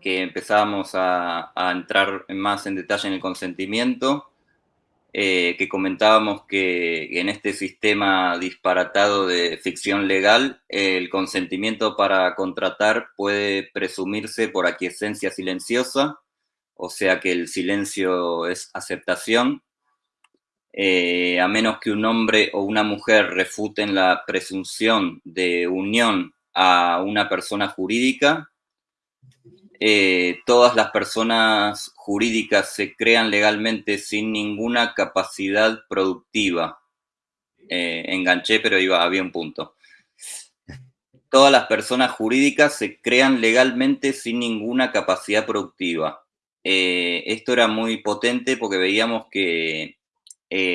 que empezábamos a, a entrar más en detalle en el consentimiento, eh, que comentábamos que en este sistema disparatado de ficción legal, el consentimiento para contratar puede presumirse por aquiescencia silenciosa, o sea que el silencio es aceptación, eh, a menos que un hombre o una mujer refuten la presunción de unión a una persona jurídica, eh, todas las personas jurídicas se crean legalmente sin ninguna capacidad productiva. Eh, enganché, pero iba, había un punto. Todas las personas jurídicas se crean legalmente sin ninguna capacidad productiva. Eh, esto era muy potente porque veíamos que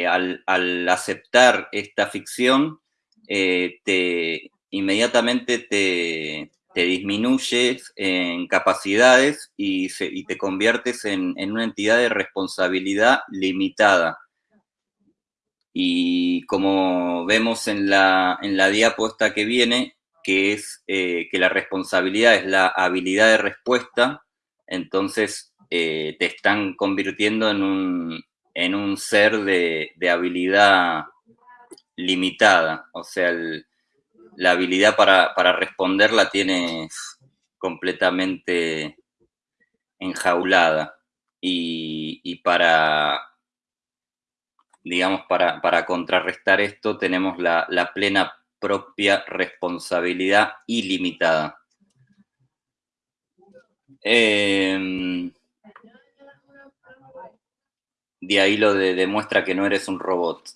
al, al, aceptar esta ficción, te, inmediatamente te, te disminuyes en capacidades y, te conviertes en, una entidad de responsabilidad limitada. Y como vemos en la, en diapuesta que viene, que es eh, que la responsabilidad es la habilidad de respuesta, entonces eh, te están convirtiendo en un, en un ser de, de habilidad limitada. O sea, el, la habilidad para, para responder la tienes completamente enjaulada. Y, para, digamos, para, para, contrarrestar esto tenemos la, plena propia responsabilidad ilimitada. Em, de ahí lo de, demuestra que no eres un robot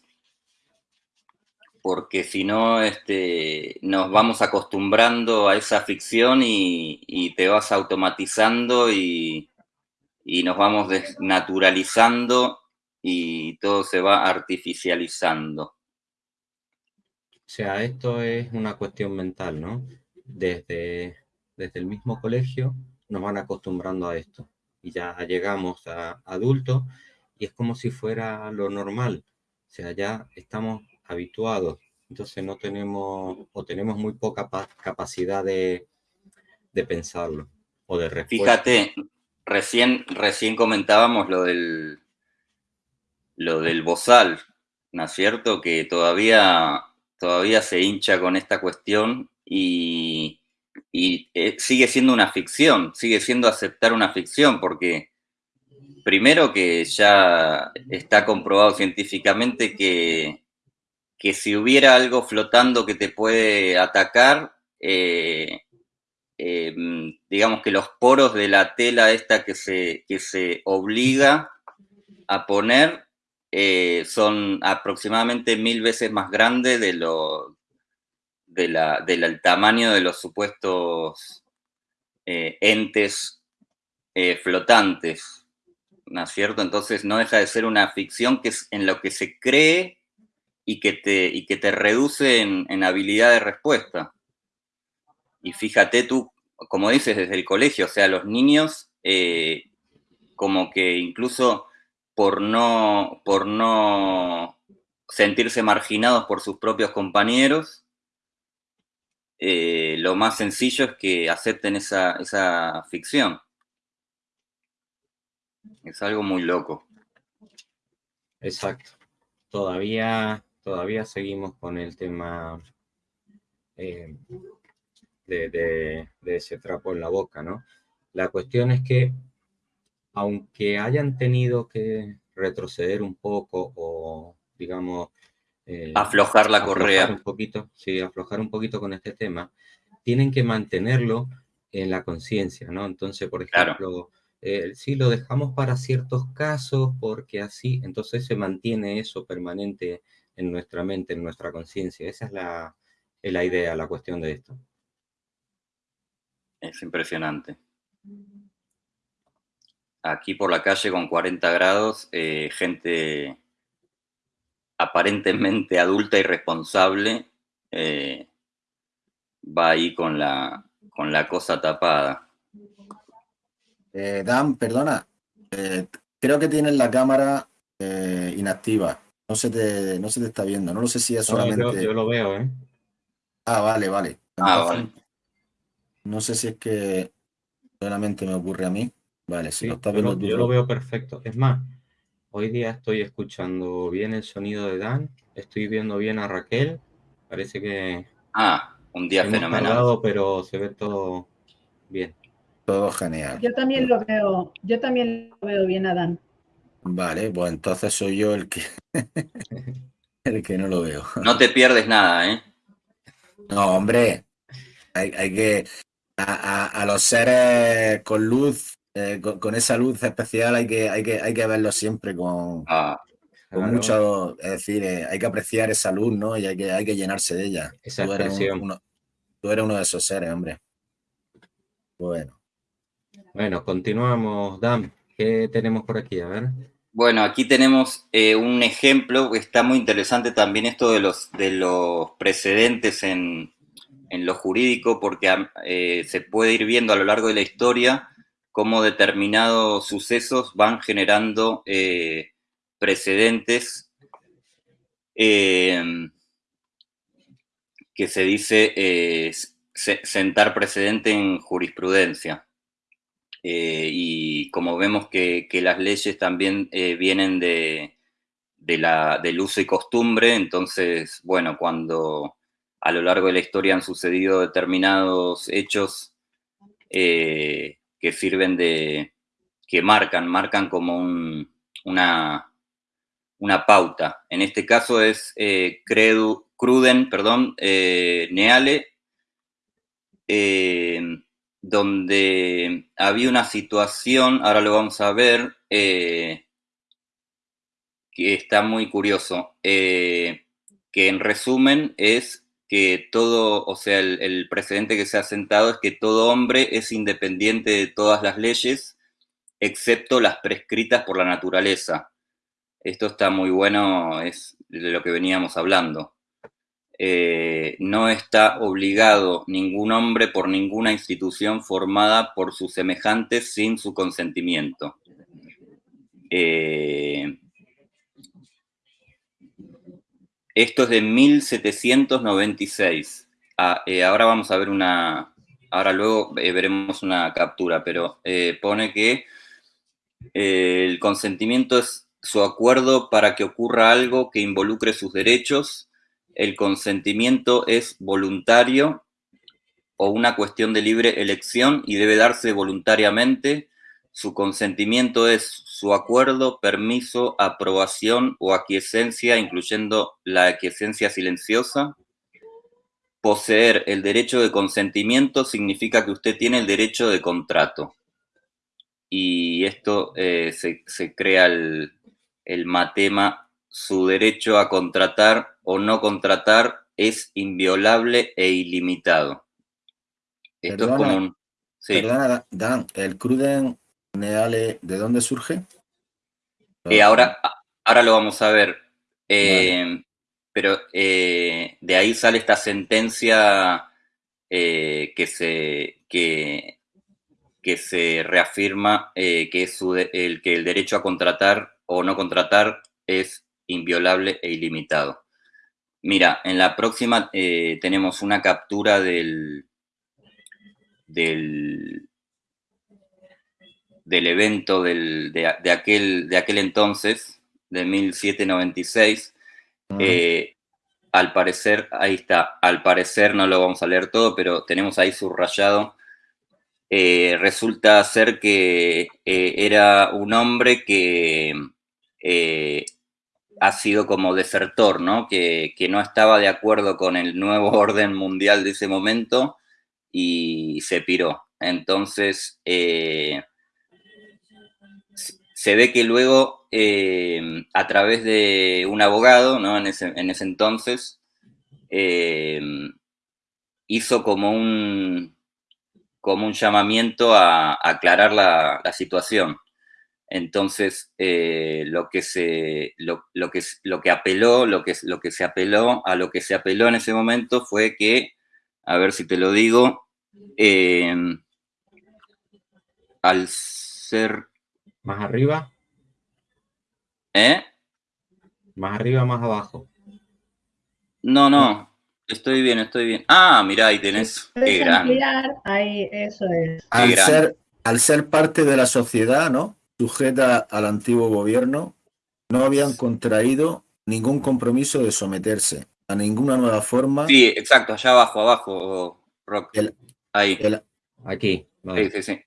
porque si no este, nos vamos acostumbrando a esa ficción y, te vas automatizando y, nos vamos desnaturalizando y todo se va artificializando. O sea, esto es una cuestión mental, ¿no? Desde, desde el mismo colegio nos van acostumbrando a esto. Y ya llegamos a adultos y es como si fuera lo normal. O sea, ya estamos habituados, entonces no tenemos o tenemos muy poca capacidad de, pensarlo o de respuesta. Fíjate, recién, recién comentábamos lo del, lo del bozal, ¿no es cierto? Que todavía, todavía se hincha con esta cuestión y, y eh, sigue siendo una ficción, sigue siendo aceptar una ficción, porque primero que ya está comprobado científicamente que que si hubiera algo flotando que te puede atacar, eh, eh, digamos que los poros de la tela esta que se, se obliga a poner eh, son aproximadamente mil veces más grandes de lo, del tamaño de los supuestos entes flotantes, ¿no es cierto? Entonces no deja de ser una ficción que es en lo que se cree y que te, y que te reduce en, habilidad de respuesta. Y fíjate tú, como dices, desde el colegio, o sea, los niños eh, como que incluso por no, por no sentirse marginados por sus propios compañeros, eh, lo más sencillo es que acepten esa, esa ficción. Es algo muy loco. Exacto. Todavía todavía seguimos con el tema eh, de, ese trapo en la boca, ¿no? La cuestión es que, aunque hayan tenido que retroceder un poco o, digamos... Eh, aflojar la correa. Un poquito, sí, aflojar un poquito con este tema, tienen que mantenerlo en la conciencia, ¿no? Entonces, por ejemplo, eh, si lo dejamos para ciertos casos porque así, entonces se mantiene eso permanente en nuestra mente, en nuestra conciencia. Esa es la, la idea, la cuestión de esto. Es impresionante. Aquí por la calle con 40 grados, eh, gente aparentemente adulta y responsable, eh, va ahí con la, con la cosa tapada. Eh, Dan, perdona. eh, creo que tienes la cámara eh, inactiva. No se, te, no se te está viendo. No lo sé si es No, solamente. yo, yo lo veo, ¿eh? Ah, vale, vale. Ah, Entonces, No sé si es que solamente me ocurre a mí. Vale, si Sí, lo estás yo, viendo tú. yo lo veo perfecto. Es más, hoy día estoy escuchando bien el sonido de Dan, estoy viendo bien a Raquel. Parece que Ah, un día hemos fenomenal. tardado, pero se ve todo bien. Todo genial. Yo también lo veo, yo también lo veo bien, Adán. Vale, pues entonces soy yo el que el que no lo veo. No te pierdes nada, ¿eh? No, hombre, hay, hay que a, a- a los seres con luz, eh, con, con esa luz especial hay que, hay que, hay que verlos siempre con, Ah, con Claro, mucho, es decir, eh, hay que apreciar esa luz, ¿no? Y hay que, hay que llenarse de ella. Esa Tú eres, un- uno, tú eres uno de esos seres, hombre. Bueno, Bueno, continuamos, Dan. ¿Qué tenemos por aquí? A ver. Bueno, aquí tenemos eh, un ejemplo está muy interesante también esto de los, de los precedentes en, en lo jurídico, porque eh, se puede ir viendo a lo largo de la historia cómo determinados sucesos van generando eh, precedentes que se dice se- sentar precedente en jurisprudencia. Eh, y como vemos que, las leyes también eh, vienen de, de la, del uso y costumbre, entonces, bueno, cuando a lo largo de la historia han sucedido determinados hechos eh, que sirven de, que marcan, marcan como un- una, una pauta. En este caso es Credu- Cruden, perdón, Neale, donde había una situación, ahora lo vamos a ver, eh, que está muy curioso, eh, que en resumen es que todo, o sea, el, el precedente que se ha sentado es que todo hombre es independiente de todas las leyes, excepto las prescritas por la naturaleza. Esto está muy bueno, es de lo que veníamos hablando. Eh, no está obligado ningún hombre por ninguna institución formada por sus semejantes sin su consentimiento. Eh, esto es de 1796. Ah, eh, ahora vamos a ver una, ahora luego eh, veremos una captura, pero pone que el consentimiento es su acuerdo para que ocurra algo que involucre sus derechos. El consentimiento es voluntario o una cuestión de libre elección y debe darse voluntariamente. Su consentimiento es su acuerdo, permiso, aprobación o aquiescencia, incluyendo la aquiescencia silenciosa. Poseer el derecho de consentimiento significa que usted tiene el derecho de contrato. Y esto eh, se, crea el matema, su derecho a contratar o no contratar es inviolable e ilimitado. Esto Perdona, es como un... Sí. Perdona, Dan, ¿el Cruden Neale de dónde surge? Eh, ahora, ahora lo vamos a ver. Eh, vale. Pero eh, de ahí sale esta sentencia eh, que, se, que, que se reafirma que, es su de, el, que el derecho a contratar o no contratar es inviolable e ilimitado. Mira, en la próxima eh, tenemos una captura del, del, del evento del, de, de, aquel, de aquel entonces, de 1796. Uh -huh. eh, al parecer, ahí está, al parecer no lo vamos a leer todo, pero tenemos ahí subrayado. Eh, resulta ser que era un hombre que ha sido como desertor, ¿no? Que, que, no estaba de acuerdo con el nuevo orden mundial de ese momento y se piró. Entonces, eh, se ve que luego, eh, a través de un abogado, ¿no? En ese, en ese entonces, eh, hizo como un, como un llamamiento a, a aclarar la, la, situación. Entonces, eh, lo, que se, lo, lo, que, lo que apeló, lo que, lo que se apeló, a lo que se apeló en ese momento fue que a ver si te lo digo, eh, al ser... Más arriba, ¿Eh? más arriba, más abajo. No, no, estoy bien, estoy bien. Ah, mirá, ahí tenés. Qué ahí, eso es. Al grande. ser, al ser parte de la sociedad, ¿no? Sujeta al antiguo gobierno, no habían contraído ningún compromiso de someterse a ninguna nueva forma. Sí, exacto, allá abajo, abajo, Rock. El- Ahí. el- Aquí. vale. Sí, sí, sí.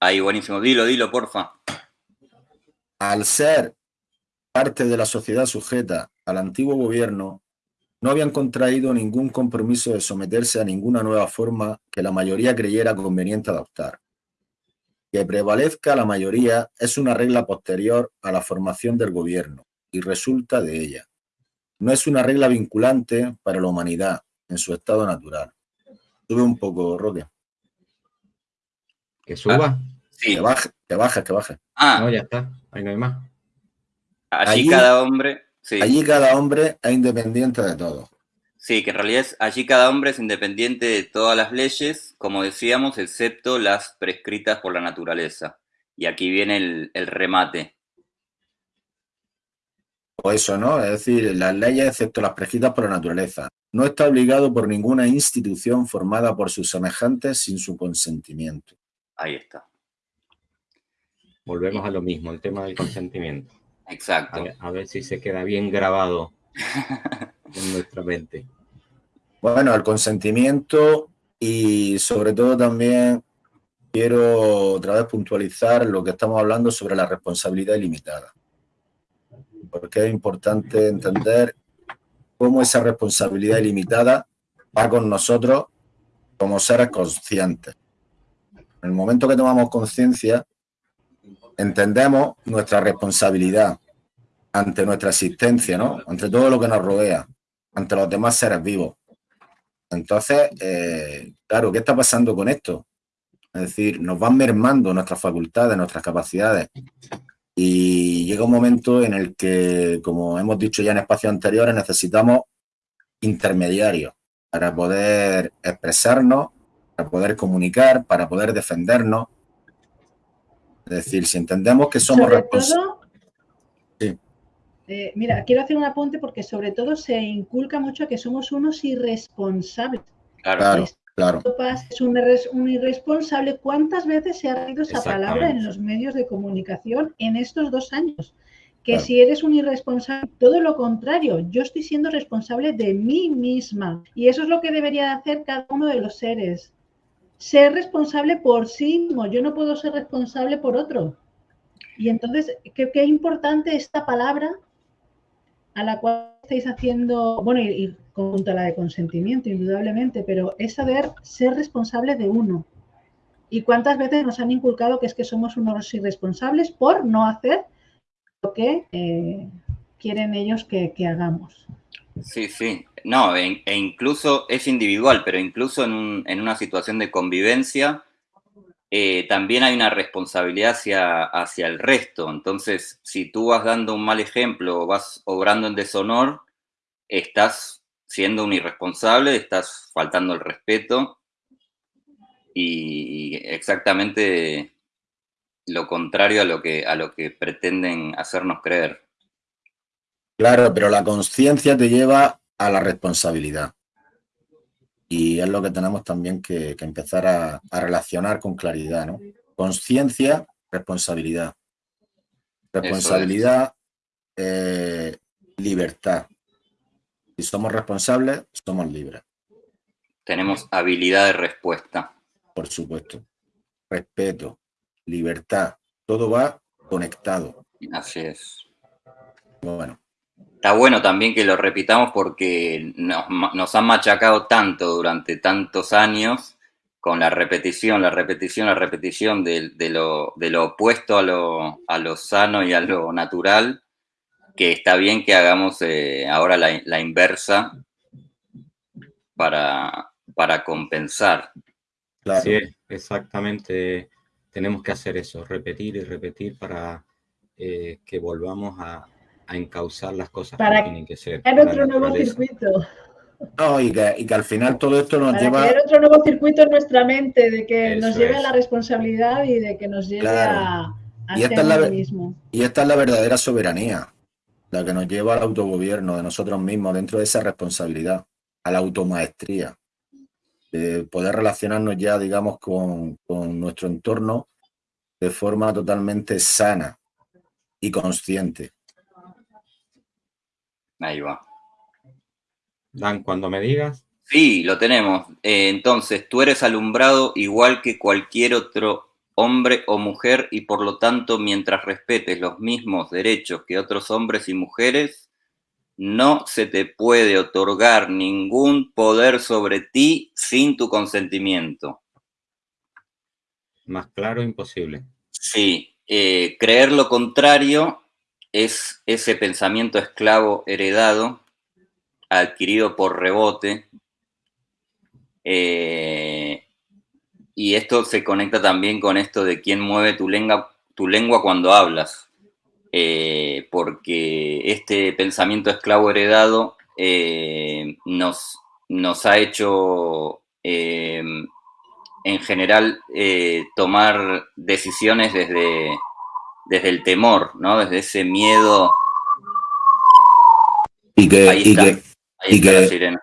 Ahí, buenísimo. Dilo, dilo, porfa. al ser parte de la sociedad sujeta al antiguo gobierno, no habían contraído ningún compromiso de someterse a ninguna nueva forma que la mayoría creyera conveniente adoptar. Que prevalezca la mayoría es una regla posterior a la formación del gobierno y resulta de ella. No es una regla vinculante para la humanidad en su estado natural. Sube un poco, Roque. Que suba. Sí. Que baje, que baje, que baje. Ah, No, ya está. Ahí no hay más. allí allí- cada hombre. Sí. Allí cada hombre es independiente de todo. Sí, que en realidad es, allí cada hombre es independiente de todas las leyes, como decíamos, excepto las prescritas por la naturaleza. Y aquí viene el, el remate. O eso, ¿no? Es decir, las leyes, excepto las prescritas por la naturaleza. No está obligado por ninguna institución formada por sus semejantes sin su consentimiento. Ahí está. Volvemos a lo mismo, el tema del consentimiento. A Exacto. ver, a ver si se queda bien grabado en nuestra mente. Bueno, el consentimiento y sobre todo también quiero otra vez puntualizar lo que estamos hablando sobre la responsabilidad ilimitada. Porque es importante entender cómo esa responsabilidad ilimitada va con nosotros como seres conscientes. En el momento que tomamos conciencia, entendemos nuestra responsabilidad ante nuestra existencia, ¿no? Ante todo lo que nos rodea, ante los demás seres vivos. Entonces, eh, claro, ¿qué está pasando con esto? Es decir, nos van mermando nuestras facultades, nuestras capacidades. Y llega un momento en el que, como hemos dicho ya en espacios anteriores, necesitamos intermediarios para poder expresarnos, para poder comunicar, para poder defendernos. Es decir, si entendemos que somos responsables. Eh, mira, quiero hacer un apunte porque sobre todo se inculca mucho que somos unos irresponsables. Claro. Claro, es un, irres- un irresponsable. ¿Cuántas veces se ha reído esa palabra en los medios de comunicación en estos dos años? Que Claro. si eres un irresponsable, todo lo contrario, yo estoy siendo responsable de mí misma. Y eso es lo que debería hacer cada uno de los seres. Ser responsable por sí mismo. Yo no puedo ser responsable por otro. Y entonces, qué, qué importante esta palabra a la cual estáis haciendo, bueno, y, junto a la de consentimiento, indudablemente, pero es saber ser responsable de uno. ¿Y cuántas veces nos han inculcado que es que somos unos irresponsables por no hacer lo que eh, quieren ellos que, que hagamos? Sí, sí. No, e, e incluso es individual, pero incluso en, en una situación de convivencia, eh, también hay una responsabilidad hacia, hacia el resto. Entonces, si tú vas dando un mal ejemplo o vas obrando en deshonor, estás siendo un irresponsable, estás faltando el respeto y exactamente lo contrario a lo que, a lo que pretenden hacernos creer. Claro, pero la conciencia te lleva a la responsabilidad. Y es lo que tenemos también que, que empezar a, a relacionar con claridad, ¿no? Conciencia, responsabilidad. Responsabilidad, eh, libertad. Si somos responsables, somos libres, Tenemos habilidad de respuesta. por supuesto. Respeto, libertad, todo va conectado. Así es. Bueno, Está bueno también que lo repitamos porque nos, han machacado tanto durante tantos años con la repetición, la repetición, la repetición de, de lo, de lo opuesto a lo, a lo sano y a lo natural, que está bien que hagamos eh, ahora la, la inversa para, para compensar. claro. Sí, exactamente. Tenemos que hacer eso, repetir y repetir para eh, que volvamos a, a encauzar las cosas Para como tienen que ser. La otro nuevo circuito. No, y que, y que al final todo esto nos Para lleva... crear otro nuevo circuito en nuestra mente, de que Eso nos lleve a la responsabilidad y de que nos lleve Claro. a, a Y esta ser es la mismo. Y esta es la verdadera soberanía, la que nos lleva al autogobierno de nosotros mismos dentro de esa responsabilidad, a la automaestría, de poder relacionarnos ya, digamos, con, con nuestro entorno de forma totalmente sana y consciente. Ahí va. Dan, cuando me digas, Sí, lo tenemos. Eh, entonces, tú eres alumbrado igual que cualquier otro hombre o mujer y por lo tanto, mientras respetes los mismos derechos que otros hombres y mujeres, no se te puede otorgar ningún poder sobre ti sin tu consentimiento. más claro imposible. Sí, eh, creer lo contrario es ese pensamiento esclavo heredado, adquirido por rebote. eh, y esto se conecta también con esto de quién mueve tu lengua, tu lengua cuando hablas. Eh, porque este pensamiento esclavo heredado eh, nos, nos ha hecho en general tomar decisiones desde, desde el temor, ¿no? Desde ese miedo. Y que, Ahí y que, Ahí Y que- la sirena.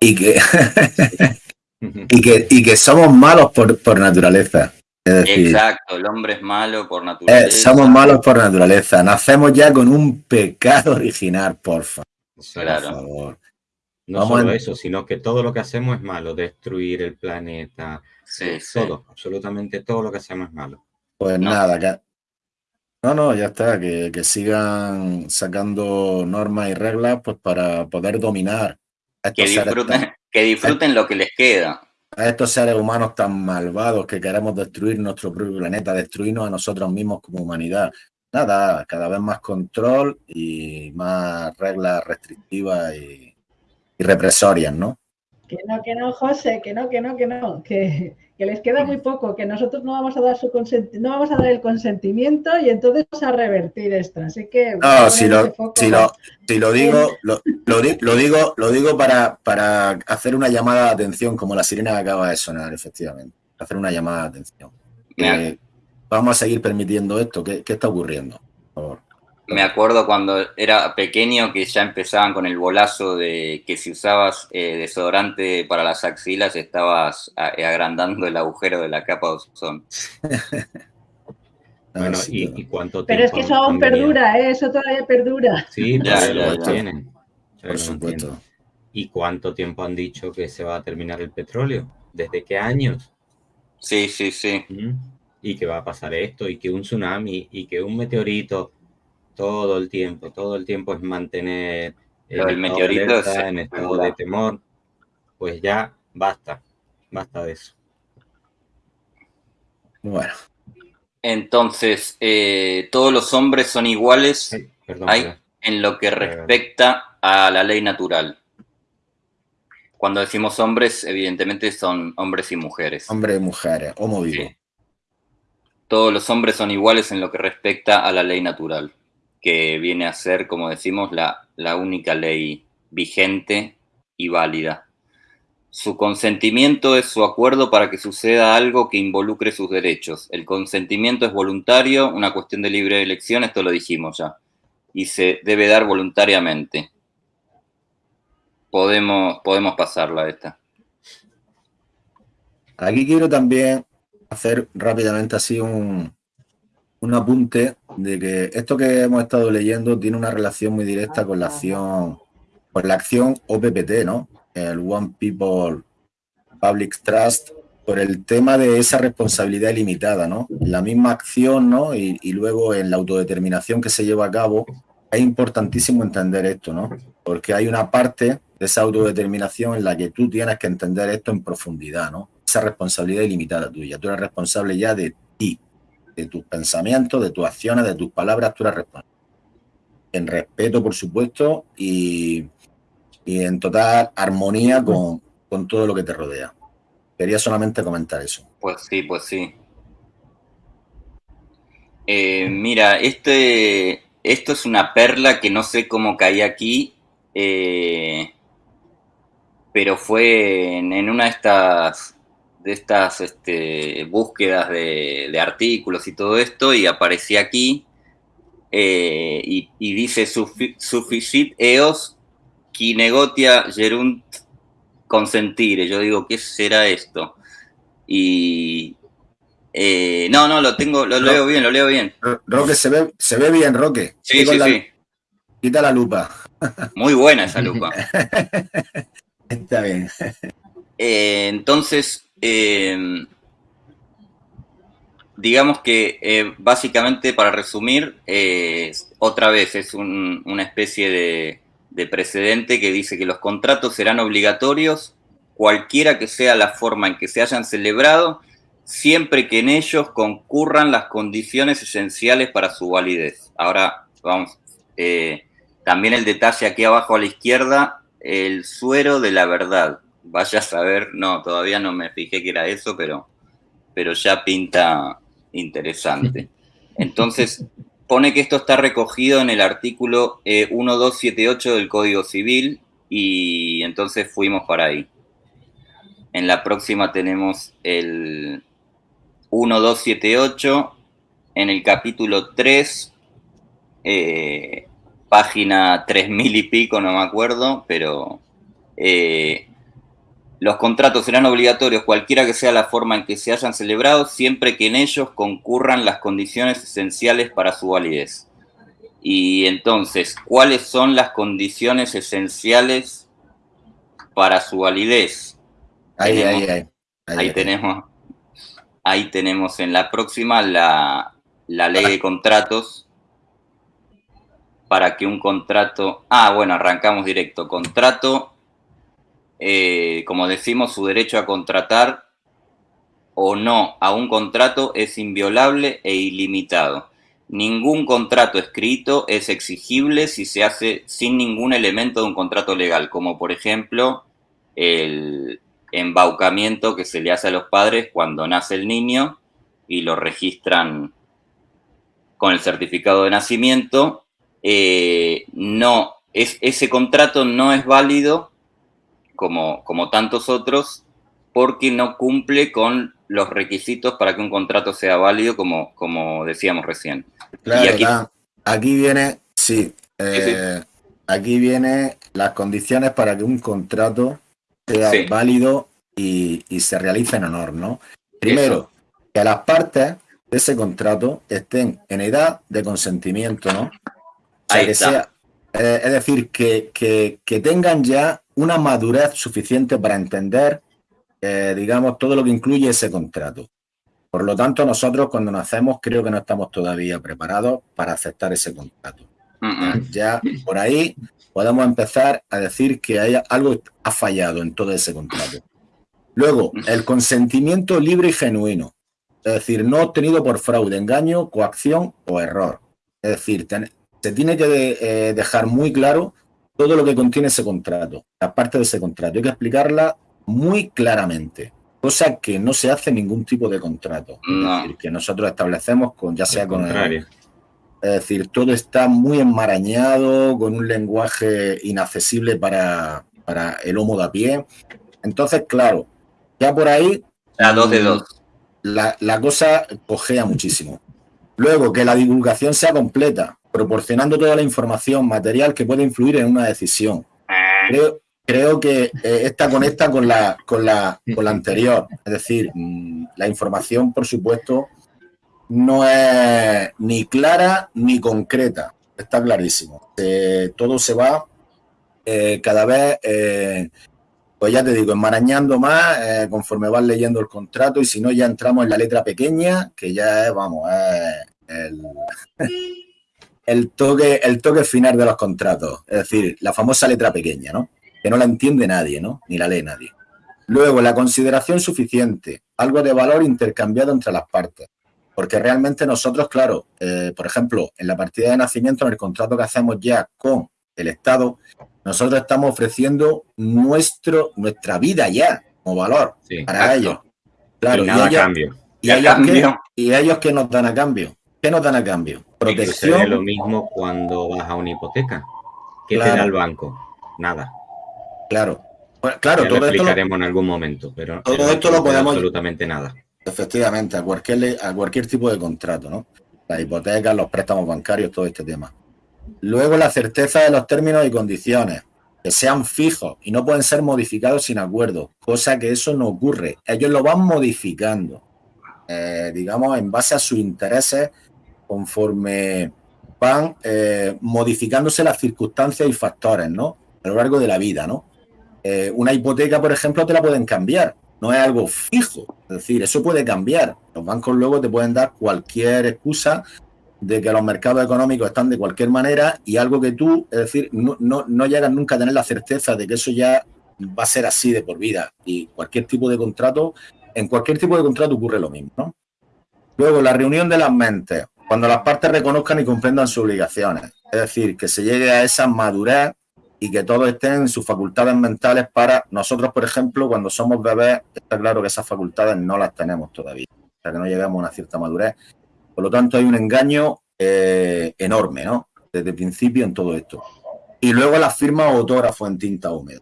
y que, y que, y que somos malos por, por naturaleza. Es decir, Exacto, el hombre es malo por eh, naturaleza. somos malos por naturaleza. Nacemos ya con un pecado original, por favor. Eso, Claro. Por favor. No Vamos solo eso, sino que todo lo que hacemos es malo, destruir el planeta, Sí, sí. todo, absolutamente todo lo que hacemos es malo. Pues No. nada, que... No, no, ya está, que, que sigan sacando normas y reglas pues para poder dominar a Que estos, disfruten, que disfruten lo que les queda. a estos seres humanos tan malvados que queremos destruir nuestro propio planeta, destruirnos a nosotros mismos como humanidad. Nada, cada vez más control y más reglas restrictivas y, y represorias, ¿no? Que no, que no, José, que no, que no, que no, que, que les queda muy poco, que nosotros no vamos a dar su consenti- no vamos a dar el consentimiento y entonces vamos a revertir esto. Así que No, si lo, si lo, si lo digo, lo, lo di- lo digo, lo digo para, para hacer una llamada de atención, como la sirena que acaba de sonar, efectivamente. Hacer una llamada de atención. Eh, vamos a seguir permitiendo esto. ¿Qué, qué está ocurriendo? Por favor. Me acuerdo cuando era pequeño que ya empezaban con el bolazo de que si usabas eh, desodorante para las axilas estabas a- agrandando el agujero de la capa de ozono. Ah, Bueno, y, y cuánto Pero es tiempo que eso aún perdura, ¿eh? eso todavía perdura. Sí, Ya, ya, lo ya. mantienen. Todavía por lo supuesto. ¿Y cuánto tiempo han dicho que se va a terminar el petróleo? ¿Desde qué años? Sí, sí, sí. ¿Mm? Y que va a pasar esto, y que un tsunami, y que un meteorito, todo el tiempo, todo el tiempo es mantener de meteorito alerta, en estado de temor. Pues ya basta, basta de eso. Bueno, Entonces, eh, todos los hombres son iguales Ay, perdón, en lo que respecta a la ley natural. Cuando decimos hombres, evidentemente son hombres y mujeres. hombres y mujeres, homo vivo. Sí. Todos los hombres son iguales en lo que respecta a la ley natural, que viene a ser, como decimos, la, la única ley vigente y válida. Su consentimiento es su acuerdo para que suceda algo que involucre sus derechos. El consentimiento es voluntario, una cuestión de libre elección, esto lo dijimos ya, y se debe dar voluntariamente. Podemos, podemos pasarla esta. Aquí quiero también hacer rápidamente así un, un apunte de que esto que hemos estado leyendo tiene una relación muy directa con la acción, con la acción OPPT, ¿no? El One People Public Trust, por el tema de esa responsabilidad ilimitada, ¿no? La misma acción, ¿no? Y, y luego en la autodeterminación que se lleva a cabo, es importantísimo entender esto, ¿no? Porque hay una parte de esa autodeterminación en la que tú tienes que entender esto en profundidad, ¿no? Esa responsabilidad ilimitada tuya. Tú eres responsable ya de ti, de tus pensamientos, de tus acciones, de tus palabras, tú eres responsable. En respeto, por supuesto, y, y en total armonía con, con todo lo que te rodea. Quería solamente comentar eso. Pues sí, pues sí. Eh, mira, este, esto es una perla que no sé cómo caí aquí. eh, pero fue en, una de estas, de estas este, búsquedas de, artículos y todo esto, y aparecía aquí, eh, y, dice Sufficit eos qui negotia gerunt consentire. Yo digo, ¿qué será esto? Y, eh, no, no, lo tengo, lo leo bien, lo leo bien. Roque, se ve, se ve bien, Roque. Sí, sí, sí. Quita la lupa. Muy buena esa lupa. Está bien. Eh, entonces, em, digamos que eh, básicamente, para resumir, otra vez es una especie de, de precedente que dice que los contratos serán obligatorios, cualquiera que sea la forma en que se hayan celebrado, siempre que en ellos concurran las condiciones esenciales para su validez. Ahora, vamos, eh, también el detalle aquí abajo a la izquierda, el suero de la verdad. Vaya a saber, no, todavía no me fijé que era eso, pero, pero ya pinta interesante. Entonces, pone que esto está recogido en el artículo 1278 eh, del Código Civil y entonces fuimos para ahí. En la próxima tenemos el 1278 en el capítulo 3, eh, página 3000 y pico, no me acuerdo, pero eh, los contratos serán obligatorios cualquiera que sea la forma en que se hayan celebrado, siempre que en ellos concurran las condiciones esenciales para su validez. Y entonces, ¿cuáles son las condiciones esenciales para su validez? Ahí, ahí, ahí, ahí, tenemos Ahí tenemos en la próxima la, ley de contratos para que un contrato... Ah, bueno, arrancamos directo. Contrato, eh, como decimos, su derecho a contratar o no a un contrato es inviolable e ilimitado. Ningún contrato escrito es exigible si se hace sin ningún elemento de un contrato legal, como por ejemplo el, embaucamiento que se le hace a los padres cuando nace el niño y lo registran con el certificado de nacimiento, eh, no, es, ese contrato no es válido como, como tantos otros porque no cumple con los requisitos para que un contrato sea válido, como, como decíamos recién. Claro, aquí, aquí, viene, sí, eh, aquí viene las condiciones para que un contrato sea válido y, se realice en honor, ¿no? Primero, que las partes de ese contrato estén en edad de consentimiento, ¿no? Ahí está. Eh, es decir, que, que, tengan ya una madurez suficiente para entender, eh, digamos, todo lo que incluye ese contrato. Por lo tanto, nosotros cuando nacemos creo que no estamos todavía preparados para aceptar ese contrato. Ya por ahí podemos empezar a decir que hay algo ha fallado en todo ese contrato. Luego, el consentimiento libre y genuino, es decir, no obtenido por fraude, engaño, coacción o error. Es decir, se tiene que eh, dejar muy claro todo lo que contiene ese contrato, la parte de ese contrato. Hay que explicarla muy claramente, cosa que no se hace en ningún tipo de contrato. Es decir, que nosotros establecemos con, ya sea con el, es decir, todo está muy enmarañado, con un lenguaje inaccesible para, para el homo de a pie. Entonces, claro, ya por ahí... La dos de dos. La, la cosa cojea muchísimo. Luego, que la divulgación sea completa, proporcionando toda la información material que puede influir en una decisión. Creo, creo que eh, esta conecta con la, con, la, con la anterior. Es decir, mm, la información, por supuesto, no es ni clara ni concreta, está clarísimo. Eh, todo se va eh, cada vez, pues ya te digo, enmarañando más conforme vas leyendo el contrato y si no ya entramos en la letra pequeña, que ya es, vamos, el, el, toque, el toque final de los contratos, es decir, la famosa letra pequeña, ¿no? Que no la entiende nadie, ¿no? Ni la lee nadie. Luego, la consideración suficiente, algo de valor intercambiado entre las partes. Porque realmente nosotros, claro, eh, por ejemplo, en la partida de nacimiento, en el contrato que hacemos ya con el Estado, nosotros estamos ofreciendo nuestro, nuestra vida ya como valor para ellos. Claro, y, ellos, cambio. Y, ellos y ellos que nos dan a cambio. ¿Qué nos dan a cambio? Protección. Es lo mismo cuando vas a una hipoteca. ¿Qué te da el banco? Nada. Claro. claro, todo lo explicaremos en algún momento, pero todo esto lo podemos absolutamente nada. Efectivamente, a cualquier a cualquier tipo de contrato, ¿no? Las hipotecas, los préstamos bancarios, todo este tema. Luego la certeza de los términos y condiciones, que sean fijos y no pueden ser modificados sin acuerdo, cosa que eso no ocurre. Ellos lo van modificando, eh, digamos, en base a sus intereses, conforme van eh, modificándose las circunstancias y factores, ¿no? A lo largo de la vida, ¿no? Eh, una hipoteca, por ejemplo, te la pueden cambiar, no es algo fijo, es decir, eso puede cambiar. Los bancos luego te pueden dar cualquier excusa de que los mercados económicos están de cualquier manera y algo que tú, es decir, no, no, llegas nunca a tener la certeza de que eso ya va a ser así de por vida. Y cualquier tipo de contrato, en cualquier tipo de contrato ocurre lo mismo. Luego, la reunión de las mentes, cuando las partes reconozcan y comprendan sus obligaciones. Es decir, que se llegue a esa madurez y que todos estén en sus facultades mentales para nosotros, por ejemplo, cuando somos bebés, está claro que esas facultades no las tenemos todavía, hasta que no llegamos a una cierta madurez por lo tanto, hay un engaño eh, enorme, ¿no? Desde el principio en todo esto. Y luego la firma autógrafo en tinta húmeda,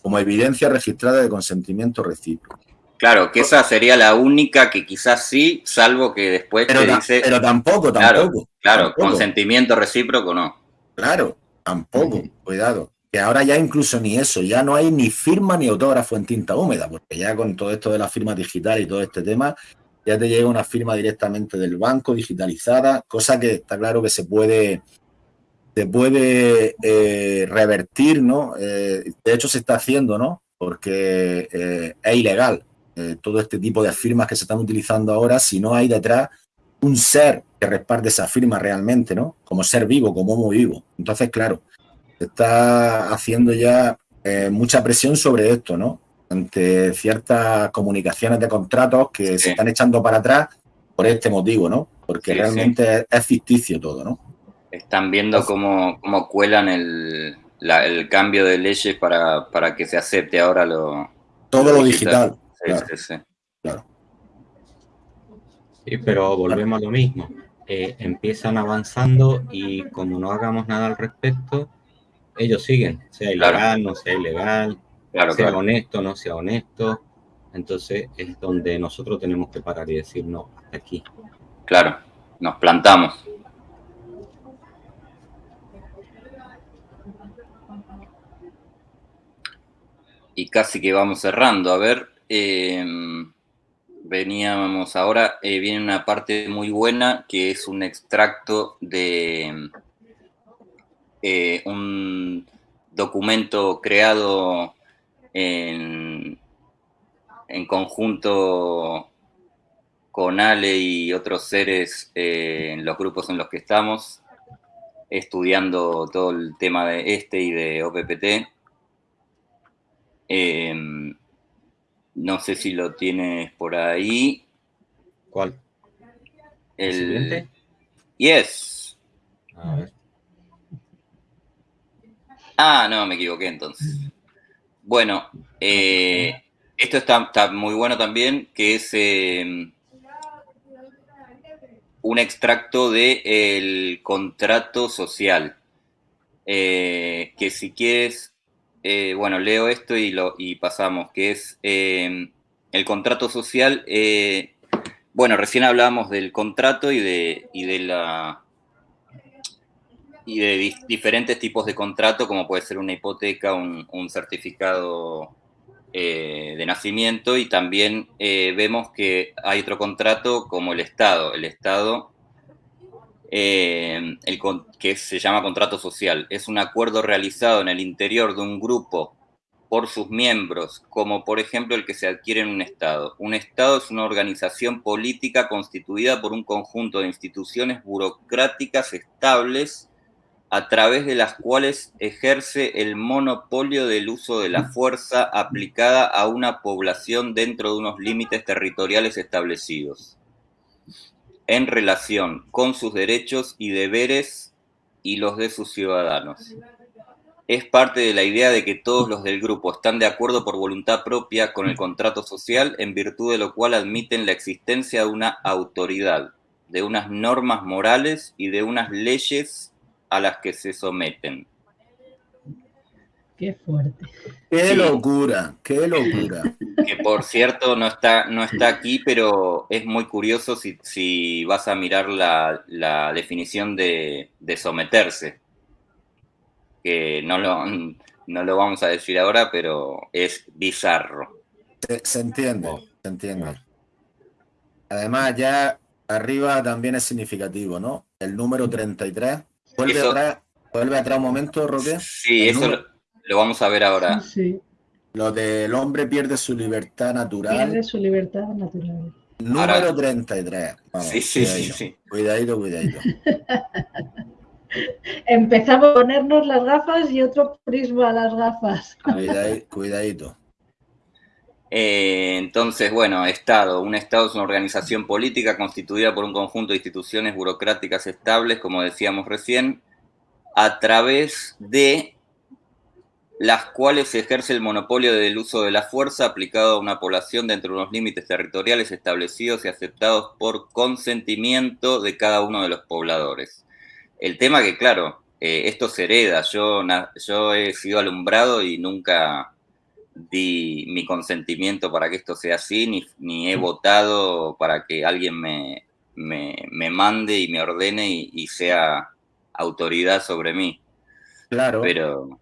como evidencia registrada de consentimiento recíproco. Claro, que esa sería la única que quizás sí, salvo que después pero, dice... Pero tampoco, tampoco. Claro, consentimiento recíproco no. Claro, tampoco, cuidado. Que ahora ya incluso ni eso, ya no hay ni firma ni autógrafo en tinta húmeda, porque ya con todo esto de la firma digital y todo este tema, ya te llega una firma directamente del banco digitalizada, cosa que está claro que se puede, se puede eh, revertir, ¿no? Eh, de hecho se está haciendo, ¿no? Porque eh, es ilegal todo este tipo de firmas que se están utilizando ahora si no hay detrás un ser que respalde esa firma realmente, ¿no? Como ser vivo, como homo vivo. Entonces, claro, se está haciendo ya mucha presión sobre esto, ¿no? ante ciertas comunicaciones de contratos que se están echando para atrás por este motivo, ¿no? Porque realmente es, ficticio todo, ¿no? Están viendo cómo, cómo cuelan el, cambio de leyes para, que se acepte ahora lo... Todo lo digital. Sí, sí, sí. Claro. Sí, pero volvemos a lo mismo. Eh, empiezan avanzando y como no hagamos nada al respecto, ellos siguen, sea ilegal, no sea ilegal, sea honesto, no sea honesto. Entonces es donde nosotros tenemos que parar y decir, no, hasta aquí. Claro, nos plantamos. Y casi que vamos cerrando. A ver, em, veníamos ahora, eh, viene una parte muy buena que es un extracto de eh, un documento creado en, conjunto con Ale y otros seres eh, en los grupos en los que estamos, estudiando todo el tema de este y de OPPT. No sé si lo tienes por ahí. ¿Cuál? ¿El, siguiente? Yes. Ah, no, me equivoqué entonces. Bueno, eh, esto está, muy bueno también, que es em, un extracto del contrato social. Eh, que si quieres, eh, bueno, leo esto y, y pasamos, que es em, el contrato social. bueno, recién hablábamos del contrato y de, la y de diferentes tipos de contrato, como puede ser una hipoteca, un, certificado eh, de nacimiento, y también eh, vemos que hay otro contrato como el Estado. El Estado, eh, el, que se llama contrato social, es un acuerdo realizado en el interior de un grupo por sus miembros, como por ejemplo el que se adquiere en un Estado. Un Estado es una organización política constituida por un conjunto de instituciones burocráticas estables a través de las cuales ejerce el monopolio del uso de la fuerza aplicada a una población dentro de unos límites territoriales establecidos, en relación con sus derechos y deberes y los de sus ciudadanos. Es parte de la idea de que todos los del grupo están de acuerdo por voluntad propia con el contrato social, en virtud de lo cual admiten la existencia de una autoridad, de unas normas morales y de unas leyes a las que se someten. Qué fuerte. Qué Sí. locura, qué locura. Que por cierto no está, no está aquí, pero es muy curioso si, si vas a mirar la, la definición de, de someterse. Que no lo, no lo vamos a decir ahora, pero es bizarro. Se, se entiende, se entiende. Además, ya arriba también es significativo, ¿no? El número 33. Vuelve Eso- atrás, vuelve atrás un momento, Roque. Sí, El eso número- lo, vamos a ver ahora. Sí, Lo del hombre pierde su libertad natural. pierde su libertad natural. Número Ahora- 33. Vamos, Sí, sí, sí, cuidadito, sí. Cuidadito, cuidadito. Empezamos a ponernos las gafas y otro prisma a las gafas. Cuidadito. Eh, entonces, bueno, Estado. Un Estado es una organización política constituida por un conjunto de instituciones burocráticas estables, como decíamos recién, a través de las cuales se ejerce el monopolio del uso de la fuerza aplicado a una población dentro de unos límites territoriales establecidos y aceptados por consentimiento de cada uno de los pobladores. El tema que, claro, eh, esto se hereda. Yo, yo he sido alumbrado y nunca di mi consentimiento para que esto sea así, ni, ni he votado para que alguien me, me, me mande y me ordene y, y sea autoridad sobre mí. Claro, Pero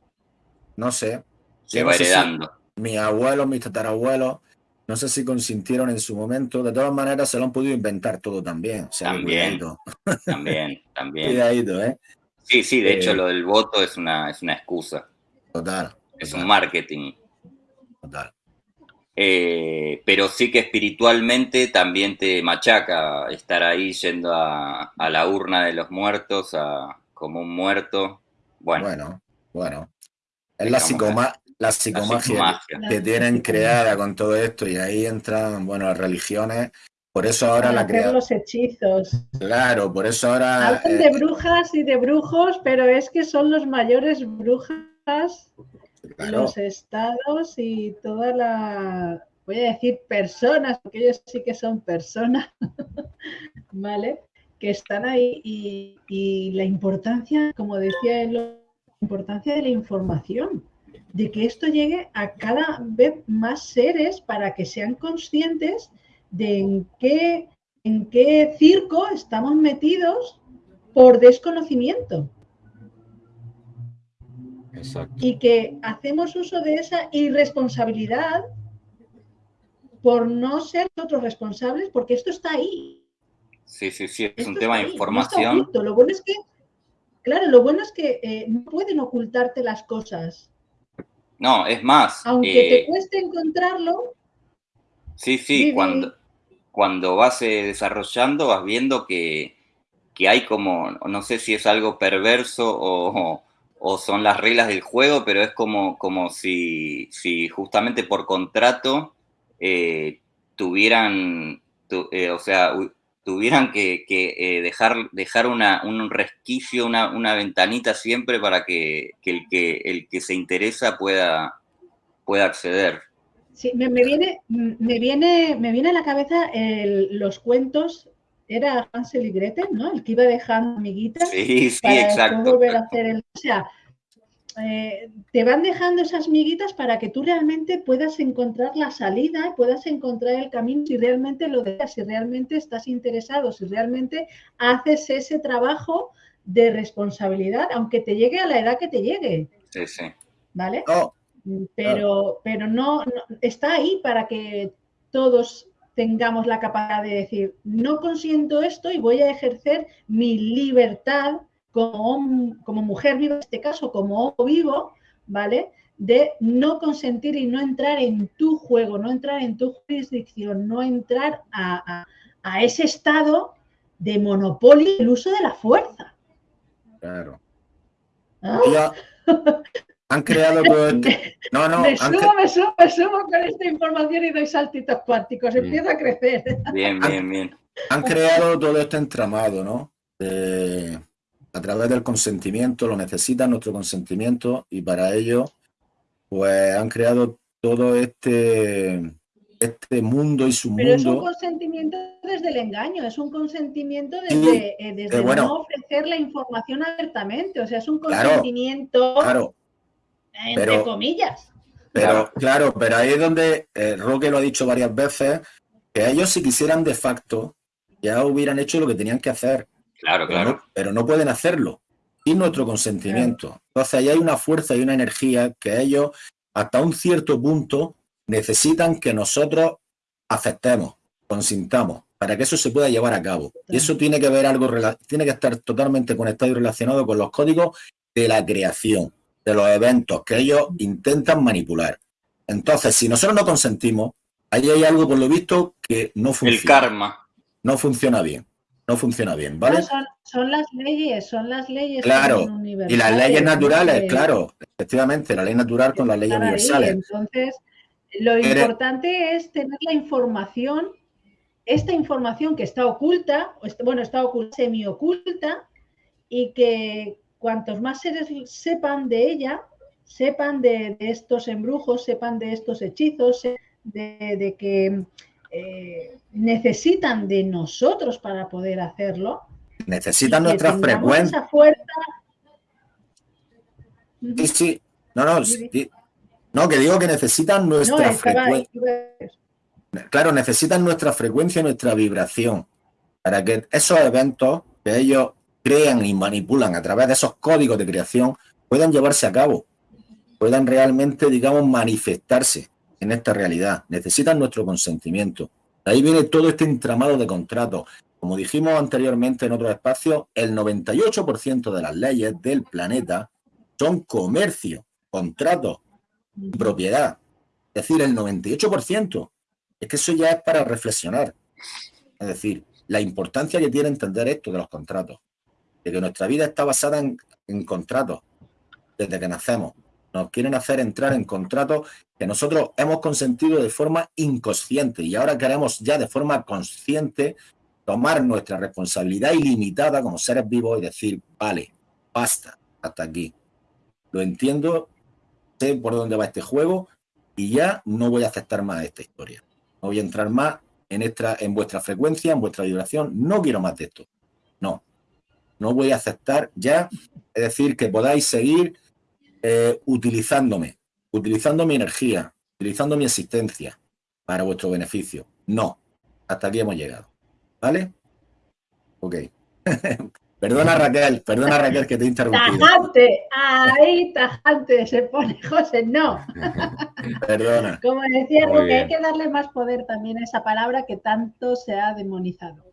no sé. se va no sé si- heredando. mis abuelos, mis tatarabuelos, no sé si consintieron en su momento. De todas maneras, se lo han podido inventar todo también. También. También, también. cuidadito, ¿eh? Sí, sí, de hecho Eh, lo del voto es una, es una excusa, Total. es total, un marketing. total. Eh, pero sí que espiritualmente también te machaca estar ahí yendo a, a la urna de los muertos, a, como un muerto. Bueno, Bueno, bueno. Es la, psicoma- la la psicomagia que tienen creada con todo esto y ahí entran, bueno, las religiones. Por eso ahora Para la hacer los hechizos. Claro, por eso ahora. Hablan eh, de brujas y de brujos, pero es que son los mayores brujas, claro, los estados y toda la, voy a decir personas, porque ellos sí que son personas, ¿vale? Que están ahí y, y la importancia, como decía la importancia de la información, de que esto llegue a cada vez más seres para que sean conscientes de en qué, en qué circo estamos metidos por desconocimiento Exacto. y que hacemos uso de esa irresponsabilidad por no ser nosotros responsables, porque esto está ahí. Sí, sí, sí, es Esto un tema de información. Lo bueno es que, claro, lo bueno es que eh, no pueden ocultarte las cosas. No, es más, Aunque eh, te cueste encontrarlo, sí, sí, cuando, cuando vas eh, desarrollando vas viendo que, que hay como, no sé si es algo perverso o, o son las reglas del juego, pero es como, como si, si justamente por contrato eh, tuvieran, tu- eh, o sea, tuvieran que, que, eh, dejar, dejar una, un resquicio, una, una ventanita siempre para que, que el que el que se interesa pueda, pueda acceder. sí, me, me viene, me, viene, me viene a la cabeza el- los cuentos, era Hansel y Gretel, ¿no? El que iba dejando amiguitas. Sí, sí, para exacto. volver a hacer el. O sea, eh, te van dejando esas miguitas para que tú realmente puedas encontrar la salida, puedas encontrar el camino si realmente lo deseas, si realmente estás interesado, si realmente haces ese trabajo de responsabilidad, aunque te llegue a la edad que te llegue, Sí, sí. ¿vale? Oh, Pero, pero no, no- está ahí para que todos tengamos la capacidad de decir, no consiento esto y voy a ejercer mi libertad como, como mujer viva, en este caso como vivo, ¿vale? De no consentir y no entrar en tu juego, no entrar en tu jurisdicción, no entrar a, a- a ese estado de monopolio del uso de la fuerza. claro. ¿Ah? Han creado todo este. No, no, me subo, cre- me subo, me subo con esta información y doy saltitos cuánticos, empiezo a crecer. Bien, bien, bien. han creado todo este entramado, ¿no? De- a través del consentimiento, lo necesitan nuestro consentimiento y para ello, pues han creado todo este, este mundo y su Pero es un mundo. consentimiento desde el engaño, es un consentimiento desde, eh, desde eh, bueno. no ofrecer la información abiertamente, o sea, es un consentimiento Claro, entre comillas. Pero claro, pero ahí es donde eh, Roque lo ha dicho varias veces, que ellos si quisieran de facto ya hubieran hecho lo que tenían que hacer. Claro, claro. Pero no, pueden hacerlo sin nuestro consentimiento. Entonces ahí hay una fuerza y una energía que ellos hasta un cierto punto necesitan que nosotros aceptemos, consintamos, para que eso se pueda llevar a cabo. Y eso tiene que ver algo, tiene que estar totalmente conectado y relacionado con los códigos de la creación de los eventos que ellos intentan manipular. Entonces, si nosotros no consentimos, ahí hay algo, por lo visto, que no funciona. El karma. No funciona bien. No funciona bien, ¿vale? son, las leyes, son las leyes. Claro, y las leyes naturales, claro, efectivamente, la ley natural con las leyes universales. Entonces, lo importante es tener la información, esta información que está oculta, bueno, está oculta, semi-oculta, y que cuantos más seres sepan de ella, sepan de, estos embrujos, sepan de estos hechizos, de, que eh, necesitan de nosotros para poder hacerlo. Necesitan nuestra frecuencia. Sí, sí. No, no, no, que digo que necesitan nuestra frecuencia. Claro, necesitan nuestra frecuencia y nuestra vibración para que esos eventos que ellos crean y manipulan a través de esos códigos de creación puedan llevarse a cabo, puedan realmente, digamos, manifestarse en esta realidad. Necesitan nuestro consentimiento. De ahí viene todo este entramado de contratos. Como dijimos anteriormente en otros espacios, el 98% de las leyes del planeta son comercio, contratos, propiedad. Es decir, el 98%. Es que eso ya es para reflexionar. Es decir, la importancia que tiene entender esto de los contratos de que nuestra vida está basada en, contratos desde que nacemos. Nos quieren hacer entrar en contratos que nosotros hemos consentido de forma inconsciente y ahora queremos ya de forma consciente tomar nuestra responsabilidad ilimitada como seres vivos y decir, vale, basta, hasta aquí. Lo entiendo, sé por dónde va este juego y ya no voy a aceptar más esta historia. No voy a entrar más en, esta, en vuestra frecuencia, en vuestra vibración. No quiero más de esto. No, no voy a aceptar ya, es decir, que podáis seguir eh, utilizándome, utilizando mi energía, utilizando mi existencia para vuestro beneficio. No, hasta aquí hemos llegado. ¿Vale? Ok. perdona Raquel, perdona Raquel que te he interrumpido. Tajante, ahí tajante se pone José, no. perdona. Como decía, porque hay que darle más poder también a esa palabra que tanto se ha demonizado.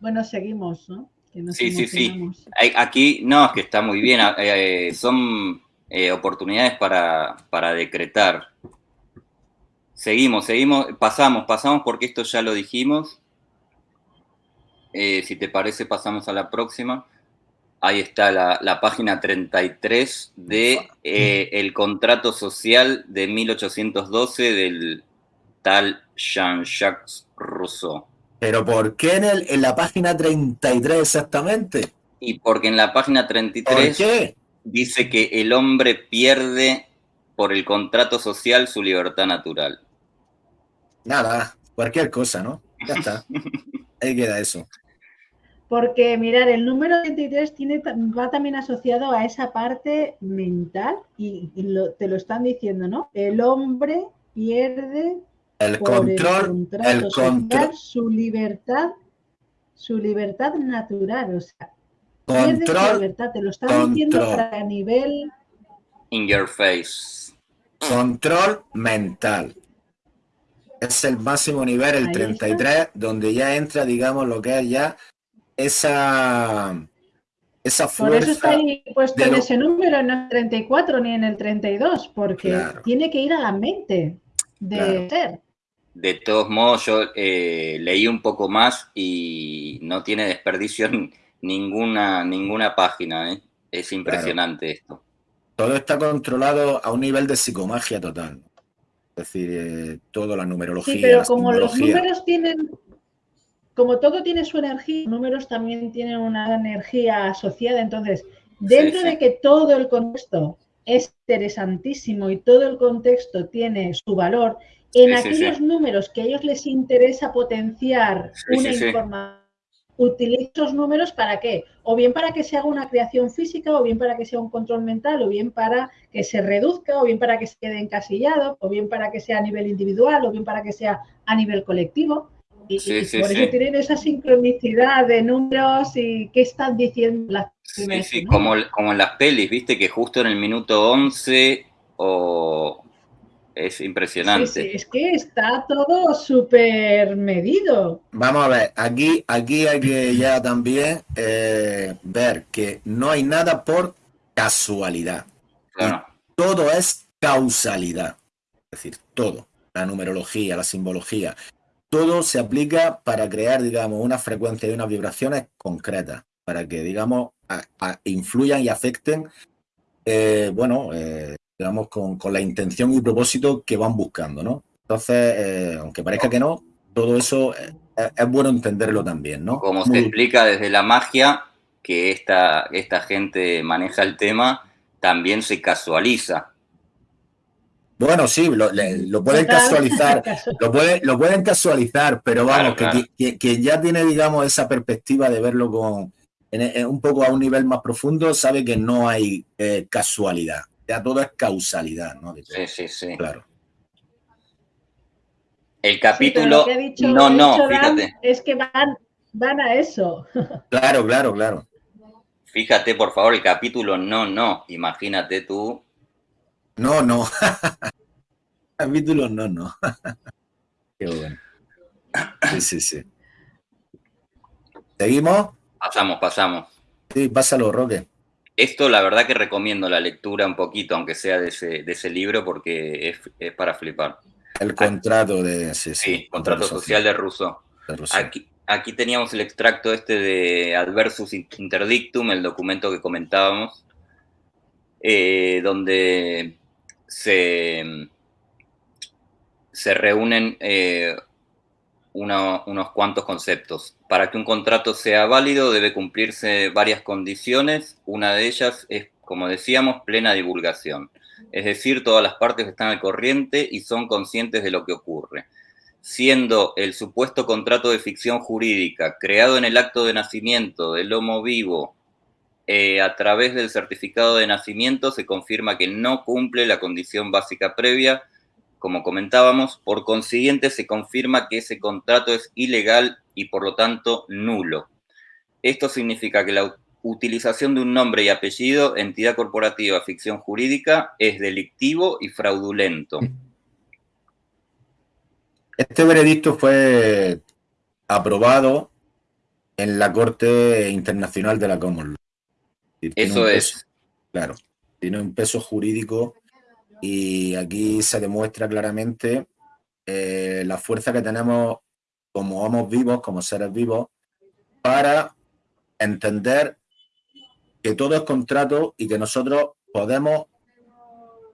Bueno, seguimos, ¿no? Sí, sí, sí. Aquí, no, es que está muy bien. Eh, son eh, oportunidades para, para decretar. Seguimos, seguimos, pasamos, pasamos porque esto ya lo dijimos. Eh, si te parece, pasamos a la próxima. Ahí está la, la página 33 de el contrato social de 1812 del tal Jean-Jacques Rousseau. ¿Pero por qué en, el, en la página 33 exactamente? Y porque en la página 33 dice que el hombre pierde por el contrato social su libertad natural. Nada, cualquier cosa, ¿no? Ya está. Ahí queda eso. Porque, mirar, el número 23 tiene, va también asociado a esa parte mental y, te lo están diciendo, ¿no? El hombre pierde el control, el, control, su libertad, su libertad natural, o sea, control, libertad, te lo están diciendo a nivel in your face. Control mental. Es el máximo nivel, el 33, donde ya entra, digamos, lo que es ya esa esa fuerza. Por eso está ahí puesto en ese número, no en el 34 ni en el 32, porque tiene que ir a la mente de ser. De todos modos, yo eh, leí un poco más y no tiene desperdicio ninguna, ninguna página. ¿eh? Es impresionante esto. Todo está controlado a un nivel de psicomagia total. Es decir, eh, toda la numerología. Sí, pero como los números tienen, como todo tiene su energía, los números también tienen una energía asociada. Entonces, dentro de que todo el contexto es interesantísimo y todo el contexto tiene su valor en aquellos números que a ellos les interesa potenciar una información utilizo esos números para qué? O bien para que se haga una creación física, o bien para que sea un control mental, o bien para que se reduzca, o bien para que se quede encasillado, o bien para que sea a nivel individual, o bien para que sea a nivel colectivo. Y, por eso tienen esa sincronicidad de números y qué están diciendo las Sí, sí, como, como en las pelis, viste que justo en el minuto 11 o es impresionante. Sí, es que está todo súper medido. Vamos a ver, aquí, aquí hay que ya también eh, ver que no hay nada por casualidad. Todo es causalidad. Es decir, todo. La numerología, la simbología. Todo se aplica para crear, digamos, una frecuencia y unas vibraciones concretas. Para que, digamos, influyan y afecten, eh, bueno, eh, digamos, con, la intención y propósito que van buscando, ¿no? Entonces, eh, aunque parezca que no, todo eso es, bueno entenderlo también, ¿no? Como se explica desde la magia, que esta, esta gente maneja el tema, también se casualiza. Bueno, sí, lo, pueden casualizar, lo, lo pueden casualizar, pero vamos, Que, ya tiene, digamos, esa perspectiva de verlo con un poco a un nivel más profundo, sabe que no hay eh, casualidad ya todo es causalidad, ¿no? Sí, sí, sí. Claro. El capítulo, no, no, fíjate. Es que van, van a eso. Claro, claro, claro. Fíjate, por favor, el capítulo no, no. Imagínate tú. No, no. capítulo no, no. Qué bueno. Sí, sí, sí. ¿Seguimos? Pasamos, pasamos. Sí, pásalo, Roque. Esto la verdad que recomiendo la lectura un poquito, aunque sea de ese, libro, porque es, para flipar. El contrato de... Sí, sí, contrato, social, de Rousseau. Aquí, aquí teníamos el extracto este de Adversus Interdictum, el documento que comentábamos, eh, donde se, se reúnen eh, unos cuantos conceptos. Para que un contrato sea válido debe cumplirse varias condiciones. Una de ellas es, como decíamos, plena divulgación. Es decir, todas las partes están al corriente y son conscientes de lo que ocurre. Siendo el supuesto contrato de ficción jurídica creado en el acto de nacimiento del homo vivo eh, a través del certificado de nacimiento, se confirma que no cumple la condición básica previa como comentábamos, por consiguiente se confirma que ese contrato es ilegal y por lo tanto nulo. Esto significa que la utilización de un nombre y apellido, entidad corporativa, ficción jurídica, es delictivo y fraudulento. Este veredicto fue aprobado en la Corte Internacional de la Common Law. Eso es. claro, tiene un peso jurídico y aquí se demuestra claramente eh, la fuerza que tenemos como homos vivos, como seres vivos, para entender que todo es contrato y que nosotros podemos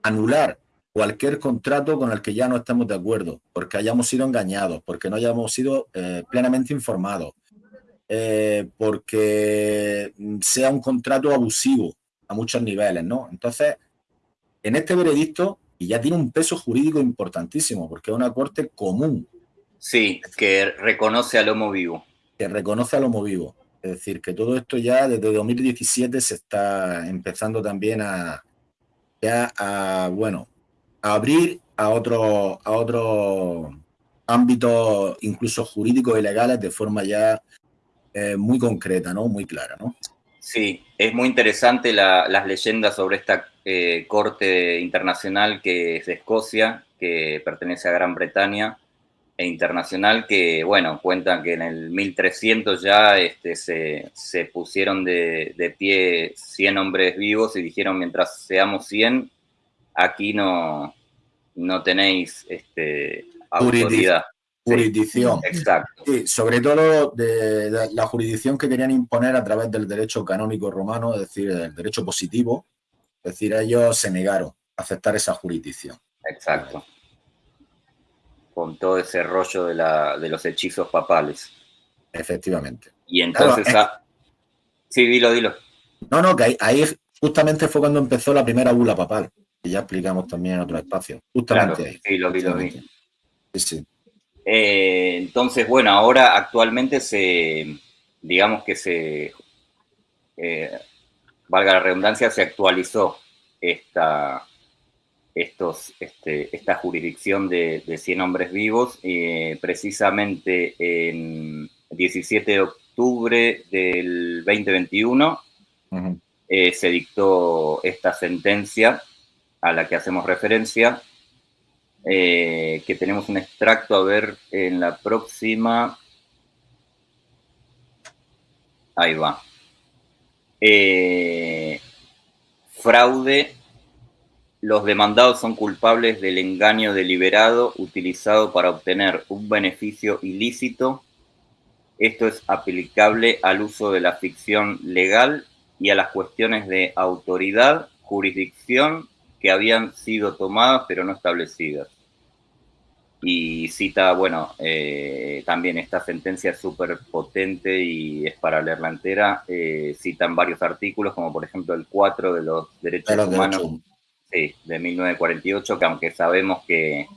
anular cualquier contrato con el que ya no estemos de acuerdo, porque hayamos sido engañados, porque no hayamos sido eh, plenamente informados, eh, porque sea un contrato abusivo a muchos niveles, ¿no? Entonces, en este veredicto, y ya tiene un peso jurídico importantísimo, porque es una corte común. Sí, que reconoce al homo vivo. Que reconoce al homo vivo. Es decir, que todo esto ya desde 2017 se está empezando también a, a bueno, a abrir a otros a otro ámbitos incluso jurídicos y legales de forma ya eh, muy concreta, ¿no? Muy clara, ¿no? Sí, es muy interesante las leyendas sobre esta eh, corte internacional que es de Escocia, que pertenece a Gran Bretaña, e internacional que, bueno, cuentan que en el 1300 ya este, se, pusieron de, pie 100 hombres vivos y dijeron, mientras seamos 100, aquí no, no tenéis este, autoridad. Jurisdicción. exacto. Sí, sobre todo de, la jurisdicción que querían imponer a través del derecho canónico romano, es decir, el derecho positivo. Es decir, ellos se negaron a aceptar esa jurisdicción. Exacto. Con todo ese rollo de, la, de los hechizos papales. Efectivamente. Y entonces... Sí, dilo, dilo. No, no, que ahí, justamente fue cuando empezó la primera bula papal, que ya explicamos también en otro espacio. Justamente ahí. Sí, lo vi, lo vi. Sí, sí. Eh, entonces, bueno, ahora actualmente se, digamos que se, eh, valga la redundancia, se actualizó esta, estos, este, esta jurisdicción de, 100 hombres vivos, eh, precisamente en 17 de octubre del 2021 eh, se dictó esta sentencia a la que hacemos referencia, eh, que tenemos un extracto a ver en la próxima. Ahí va. fraude los demandados son culpables del engaño deliberado utilizado para obtener un beneficio ilícito. Esto es aplicable al uso de la ficción legal y a las cuestiones de autoridad, jurisdicción que habían sido tomadas pero no establecidas. Y cita, bueno, eh, también esta sentencia es súper potente y es para leerla entera. Eh, citan varios artículos, como por ejemplo el 4 de los derechos humanos de 1948, que aunque sabemos que,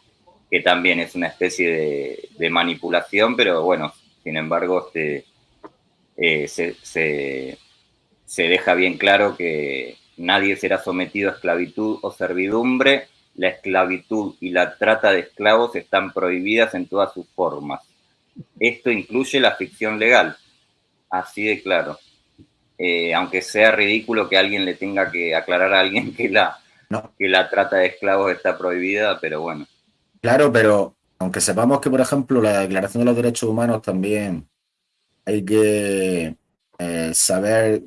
también es una especie de, manipulación, pero bueno, sin embargo, este, eh, se, deja bien claro que nadie será sometido a esclavitud o servidumbre. La esclavitud y la trata de esclavos están prohibidas en todas sus formas. Esto incluye la ficción legal, así de claro. Eh, aunque sea ridículo que alguien le tenga que aclarar a alguien que la, que la trata de esclavos está prohibida, pero bueno. Claro, pero aunque sepamos que, por ejemplo, la Declaración de los Derechos Humanos también hay que eh, saber,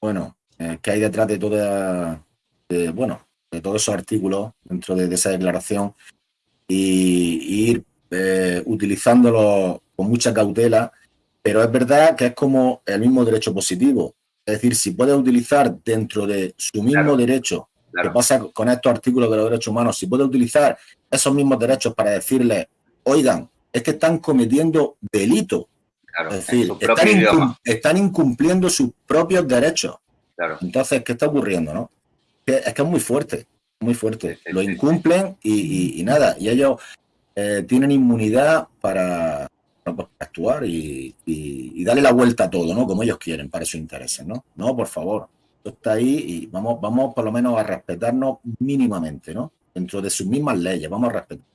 bueno, eh, qué hay detrás de toda, bueno, de todos esos artículos dentro de, esa declaración y, ir eh, utilizándolo con mucha cautela, pero es verdad que es como el mismo derecho positivo. Es decir, si puedes utilizar dentro de su mismo derecho ¿Qué pasa con estos artículos de los derechos humanos? Si puede utilizar esos mismos derechos para decirle, oigan, es que están cometiendo delito. es decir, están, incumpliendo sus propios derechos. Entonces, ¿qué está ocurriendo? No? Es que es muy fuerte, muy fuerte. Lo incumplen y, nada, y ellos eh, tienen inmunidad para, pues, actuar y, y, darle la vuelta a todo, ¿no? Como ellos quieren, para sus intereses, ¿no? No, por favor está ahí y vamos, vamos por lo menos a respetarnos mínimamente, ¿no? Dentro de sus mismas leyes, vamos a respetar.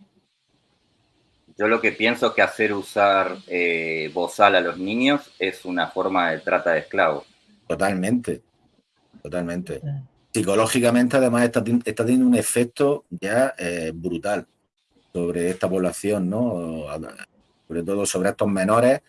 Yo lo que pienso que hacer usar eh, bozal a los niños es una forma de trata de esclavos. Totalmente, totalmente. Psicológicamente, además, está, está teniendo un efecto ya eh, brutal sobre esta población, ¿no? Sobre todo sobre estos menores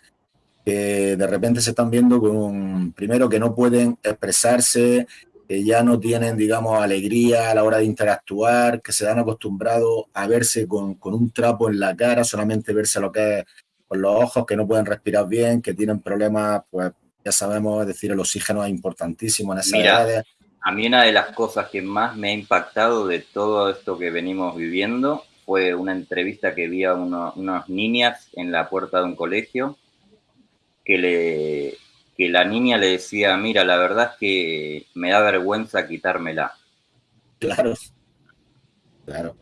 que de repente se están viendo con, primero, que no pueden expresarse, que ya no tienen, digamos, alegría a la hora de interactuar, que se han acostumbrado a verse con, un trapo en la cara, solamente verse lo que es con los ojos, que no pueden respirar bien, que tienen problemas, pues ya sabemos, es decir, el oxígeno es importantísimo en esas Mira, A mí una de las cosas que más me ha impactado de todo esto que venimos viviendo fue una entrevista que vi a unas niñas en la puerta de un colegio que, le, que la niña le decía, mira, la verdad es que me da vergüenza quitármela. Claro, claro.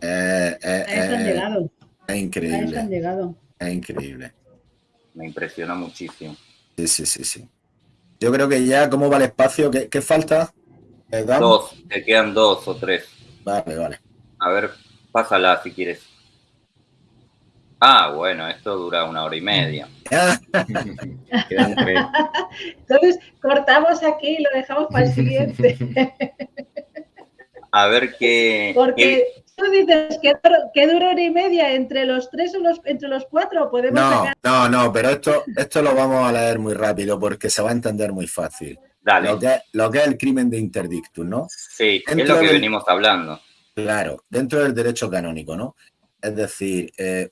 Eh, eh, eh, es increíble. Es increíble. Me impresiona muchísimo. Sí, sí, sí, sí. Yo creo que ya, ¿cómo va el espacio? ¿Qué, qué falta? Dos, te quedan dos o tres. Vale, vale. A ver, pásala si quieres. Ah, bueno, esto dura una hora y media. Entonces, cortamos aquí y lo dejamos para el siguiente. A ver qué... Porque tú dices que, dura hora y media entre los tres o los, entre los cuatro, podemos No, no, no, pero esto, esto lo vamos a leer muy rápido porque se va a entender muy fácil. Dale. Lo que, es el crimen de interdictum, ¿no? Sí, es lo que venimos hablando. Claro, dentro del derecho canónico, ¿no? Es decir, eh,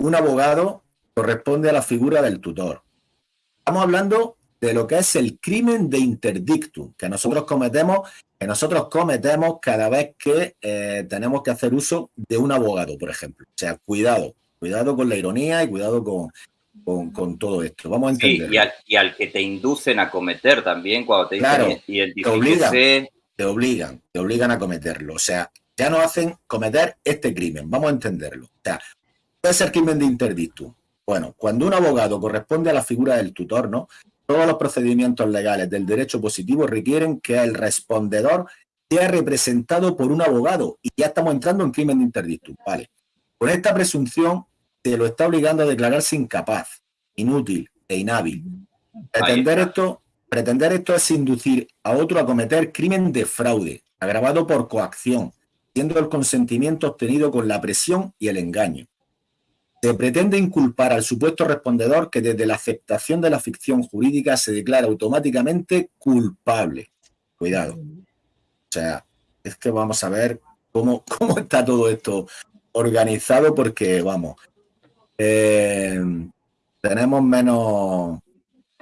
un abogado corresponde a la figura del tutor. Estamos hablando de lo que es el crimen de interdictum que nosotros cometemos, que nosotros cometemos cada vez que eh, tenemos que hacer uso de un abogado, por ejemplo. O sea, cuidado, cuidado con la ironía y cuidado con, con, todo esto. Vamos a entender. Sí, y al, que te inducen a cometer también cuando te dicen te obligan, te obligan, te obligan a cometerlo. O sea, ya nos hacen cometer este crimen. Vamos a entenderlo. O sea, puede ser crimen de interdictum. Bueno, cuando un abogado corresponde a la figura del tutor, ¿no? Todos los procedimientos legales del derecho positivo requieren que el respondedor sea representado por un abogado y ya estamos entrando en crimen de interdictum, ¿vale? Con esta presunción se lo está obligando a declararse incapaz, inútil e inhábil. Pretender esto, pretender esto es inducir a otro a cometer crimen de fraude, agravado por coacción, siendo el consentimiento obtenido con la presión y el engaño. Se pretende inculpar al supuesto respondedor que desde la aceptación de la ficción jurídica se declara automáticamente culpable. Cuidado. O sea, es que vamos a ver cómo, cómo está todo esto organizado porque, vamos, eh, tenemos menos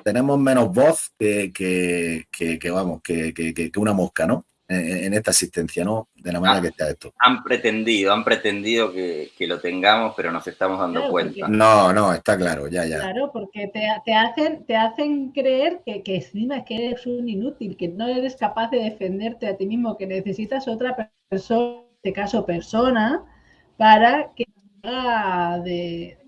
tenemos menos voz que, que, vamos, que, una mosca, ¿no? En, esta asistencia, ¿no? De la manera ah, que está esto. Han pretendido, han pretendido que, lo tengamos, pero nos estamos dando cuenta. No, no, está claro, ya, ya. Claro, porque te, hacen, te hacen creer que, que encima es que eres un inútil, que no eres capaz de defenderte a ti mismo, que necesitas otra persona, en este caso persona, para que de,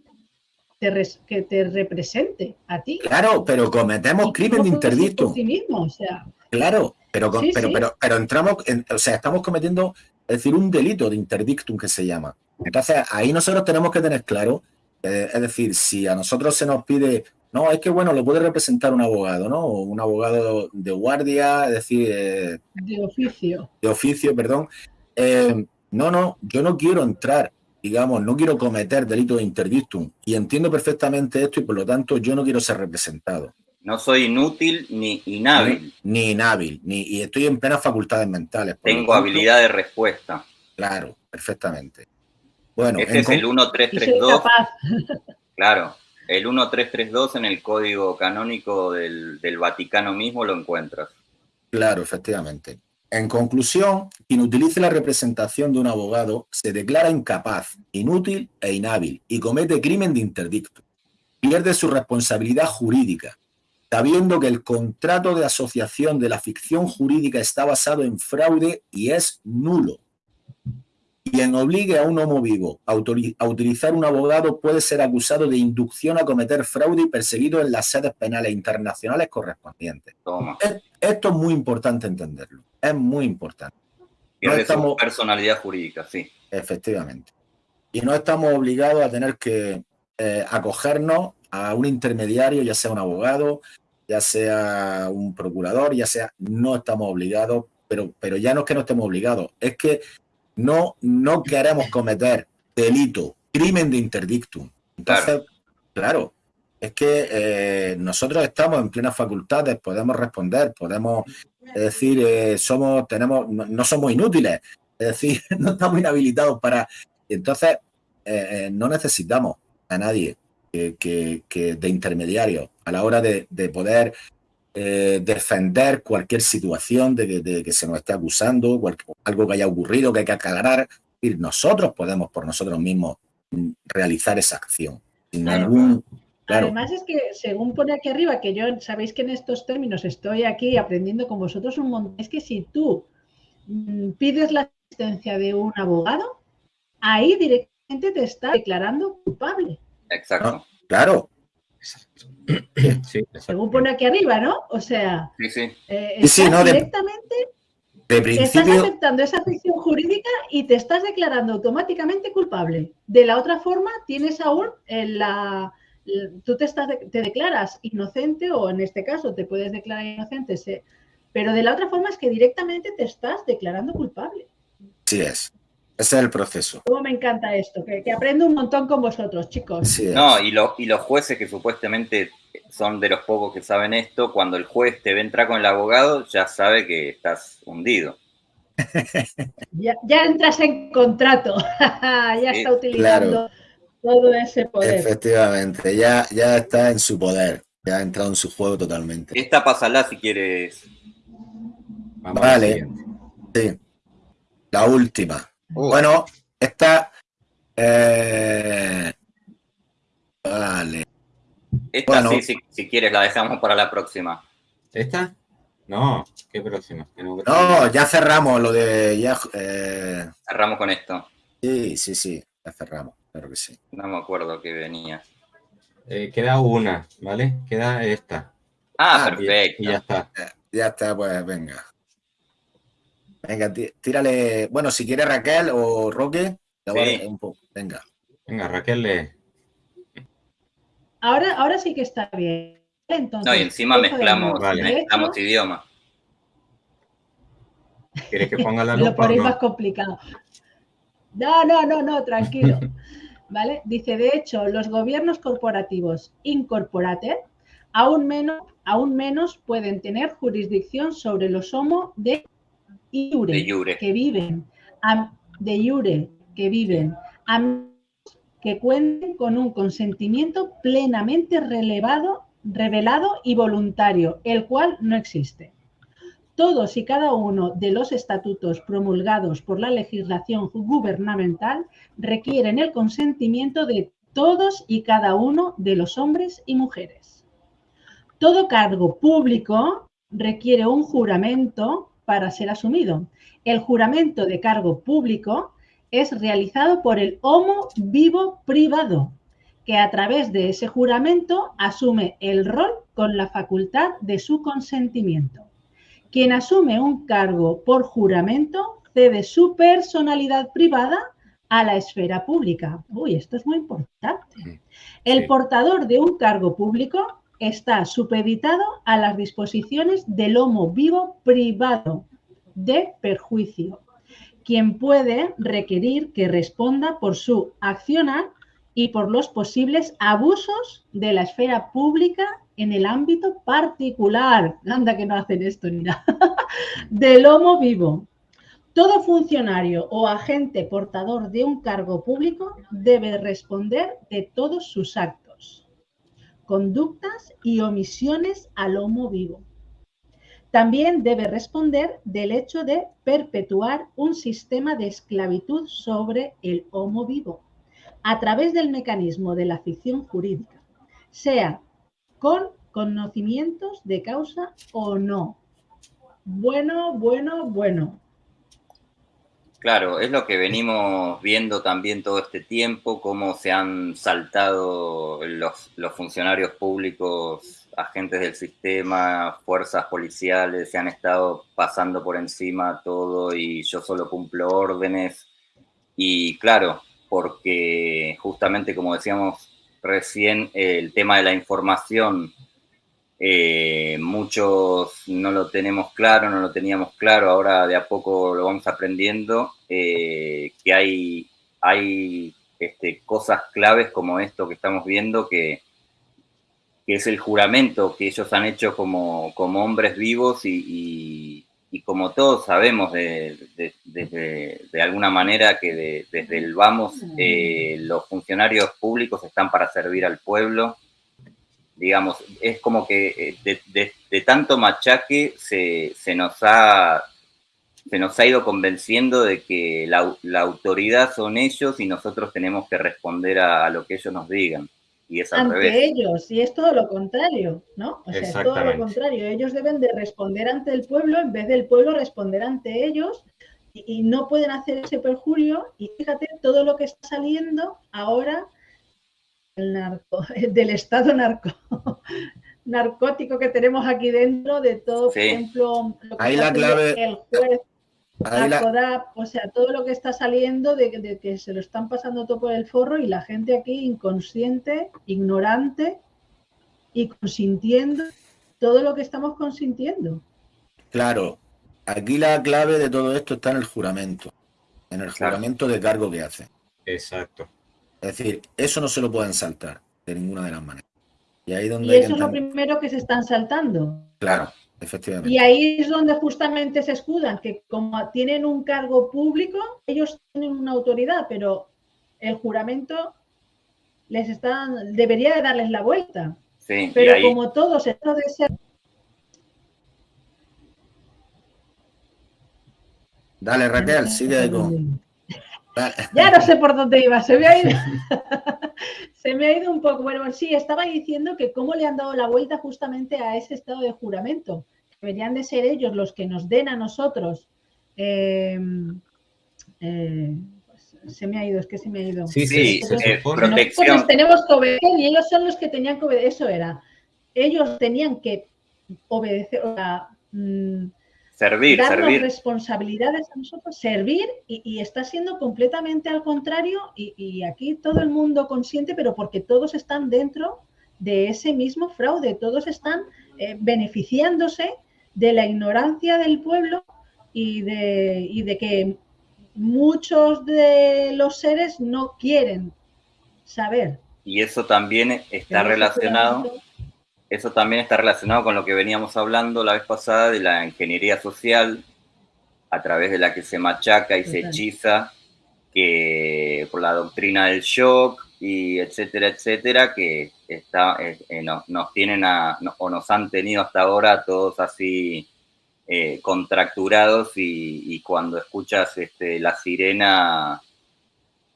que te represente a ti. Claro, pero cometemos crimen de interdicto. Sí mismo, o sea. Claro, pero, pero, pero, pero, entramos, o sea, estamos cometiendo, es decir, un delito de interdictum que se llama. Entonces, ahí nosotros tenemos que tener claro, eh, es decir, si a nosotros se nos pide, no, es que bueno, lo puede representar un abogado, ¿no? Un abogado de guardia, es decir... Eh, de oficio. De oficio, perdón. Eh, no, no, yo no quiero entrar digamos, no quiero cometer delito de interdictum y entiendo perfectamente esto y por lo tanto yo no quiero ser representado. No soy inútil ni inhábil. Ni, inhábil, ni, y estoy en plenas facultades mentales. Tengo habilidad de respuesta. Claro, perfectamente. Bueno, este es el 1332. claro, el 1332 en el código canónico del, del Vaticano mismo lo encuentras. Claro, efectivamente. En conclusión, quien utilice la representación de un abogado se declara incapaz, inútil e inhábil y comete crimen de interdicto. Pierde su responsabilidad jurídica, sabiendo que el contrato de asociación de la ficción jurídica está basado en fraude y es nulo. Quien obligue a un homo vivo a, utilizar un abogado puede ser acusado de inducción a cometer fraude y perseguido en las sedes penales internacionales correspondientes. Esto es muy importante entenderlo. Es muy importante. No estamos, personalidad jurídica, sí. Efectivamente. Y no estamos obligados a tener que eh, acogernos a un intermediario, ya sea un abogado, ya sea un procurador, ya sea, no estamos obligados, pero, pero ya no es que no estemos obligados, es que no, no queremos cometer delito, crimen de interdictum. Entonces, claro, es que eh, nosotros estamos en plenas facultades, podemos responder, podemos decir, eh, somos, tenemos, no, somos inútiles, es decir, no estamos inhabilitados para. Entonces, eh, no necesitamos a nadie que, de intermediario a la hora de, poder defender cualquier situación de que, se nos esté acusando, algo que haya ocurrido, que hay que aclarar. Y nosotros podemos por nosotros mismos mm, realizar esa acción sin ningún Además es que, según pone aquí arriba, que yo sabéis que en estos términos estoy aquí aprendiendo con vosotros un montón, es que si tú mm, pides la asistencia de un abogado, ahí directamente te está declarando culpable. Exacto. Claro. Según pone aquí arriba, ¿no? O sea, sí, sí. Eh, directamente estás aceptando esa ficción jurídica y te estás declarando automáticamente culpable. De la otra forma, tienes aún la, tú te, estás, te declaras inocente o en este caso te puedes declarar inocente, pero de la otra forma es que directamente te estás declarando culpable. Sí es. Ese es el proceso. Cómo me encanta esto, que, aprendo un montón con vosotros, chicos. no, y, y los jueces que supuestamente son de los pocos que saben esto, cuando el juez te ve entrar con el abogado, ya sabe que estás hundido. ya, entras en contrato, ya está utilizando todo ese poder. Efectivamente, ya, ya está en su poder, ya ha entrado en su juego totalmente. Esta pasala si quieres. vale, sí. La última. Uh. Bueno, esta. Eh, vale. Esta sí, si, quieres, la dejamos para la próxima. ¿Esta? No, ¿qué próxima? No, ya cerramos lo de. Ya, eh, Cerramos con esto. Sí, sí, sí, ya cerramos. Claro que sí. No me acuerdo que venía. Eh, queda una, ¿vale? Queda esta. Ah, Ah, perfecto. Y ya está. Ya está, pues venga. Venga, tí- tírale. Bueno, si quiere Raquel o Roque, te voy a- Sí. un poco. Venga. Venga, Raquel, lee. Ahora, ahora sí que está bien. Entonces, No, y encima mezclamos. Vale. Mezclamos idiomas. ¿Quieres que ponga la lo lupa o ponéis más no? complicado. No, no, no, no, tranquilo. ¿Vale? Dice, de hecho, los gobiernos corporativos incorporated aún menos, aún menos pueden tener jurisdicción sobre los homo de iure, De jure. que viven, a- de iure, que viven, a que cuenten con un consentimiento plenamente relevado, revelado y voluntario, el cual no existe. Todos y cada uno de los estatutos promulgados por la legislación gubernamental requieren el consentimiento de todos y cada uno de los hombres y mujeres. Todo cargo público requiere un juramento para ser asumido. El juramento de cargo público es realizado por el homo vivo privado, que a través de ese juramento asume el rol con la facultad de su consentimiento. Quien asume un cargo por juramento cede su personalidad privada a la esfera pública. Uy, esto es muy importante. El Sí. portador de un cargo público está supeditado a las disposiciones del homo vivo privado de perjuicio, quien puede requerir que responda por su accionar y por los posibles abusos de la esfera pública en el ámbito particular. Anda que no hacen esto ni nada. Del homo vivo. Todo funcionario o agente portador de un cargo público debe responder de todos sus actos, conductas y omisiones al homo vivo. También debe responder del hecho de perpetuar un sistema de esclavitud sobre el homo vivo a través del mecanismo de la ficción jurídica, sea con conocimientos de causa o no. Bueno, bueno, bueno. Claro, es lo que venimos viendo también todo este tiempo, cómo se han saltado los, los funcionarios públicos, agentes del sistema, fuerzas policiales, se han estado pasando por encima todo y yo solo cumplo órdenes. Y claro, porque justamente como decíamos recién, el tema de la información eh, muchos no lo tenemos claro, no lo teníamos claro, ahora de a poco lo vamos aprendiendo, eh, que hay, hay este, cosas claves como esto que estamos viendo, que, que, es el juramento que ellos han hecho como, como hombres vivos y, y, y como todos sabemos de, de, de, de alguna manera que de, desde el vamos eh, los funcionarios públicos están para servir al pueblo digamos, es como que de, de, de tanto machaque se, se, nos ha, se nos ha ido convenciendo de que la, la, autoridad son ellos y nosotros tenemos que responder a, a lo que ellos nos digan. Y es al ante revés. ellos, y es todo lo contrario, ¿no? O sea, es todo lo contrario. Ellos deben de responder ante el pueblo en vez del pueblo responder ante ellos y, y no pueden hacer ese perjurio. Y fíjate todo lo que está saliendo ahora el narco, del estado narco, narcótico que tenemos aquí dentro, de todo, Sí. por ejemplo, lo que Ahí está la clave- el juez, Ahí la- Acodap, o sea, todo lo que está saliendo de, de que se lo están pasando todo por el forro y la gente aquí inconsciente, ignorante y consintiendo todo lo que estamos consintiendo. Claro, aquí la clave de todo esto está en el juramento, en el Claro. juramento de cargo que hacen. Exacto. Es decir, eso no se lo pueden saltar de ninguna de las maneras. Y ahí donde Y eso es lo primero que se están saltando. Claro, efectivamente. Y ahí es donde justamente se escudan, que como tienen un cargo público, ellos tienen una autoridad, pero el juramento les están, debería de darles la vuelta. Sí, Pero ahí, como todos esto de ser Dale, Raquel, sigue con. Ya no sé por dónde iba, se me ha ido. se me ha ido un poco. Bueno, sí, estaba diciendo que cómo le han dado la vuelta justamente a ese estado de juramento. Deberían de ser ellos los que nos den a nosotros eh, eh, pues, se me ha ido, es que se me ha ido. Sí, sí, eh, protección. tenemos que obedecer y ellos son los que tenían que obedecer, eso era. Ellos tenían que obedecer, o sea, mm, servir, darnos servir. responsabilidades a nosotros, servir y, está siendo completamente al contrario y, aquí todo el mundo consciente, pero porque todos están dentro de ese mismo fraude, todos están eh, beneficiándose de la ignorancia del pueblo y de, y de que muchos de los seres no quieren saber. Y eso también está relacionado, eso también está relacionado con lo que veníamos hablando la vez pasada de la ingeniería social, a través de la que se machaca y se hechiza, que por la doctrina del shock y etcétera, etcétera, que está, eh, eh, nos tienen a, o nos han tenido hasta ahora todos así eh, contracturados y, cuando escuchas este, la sirena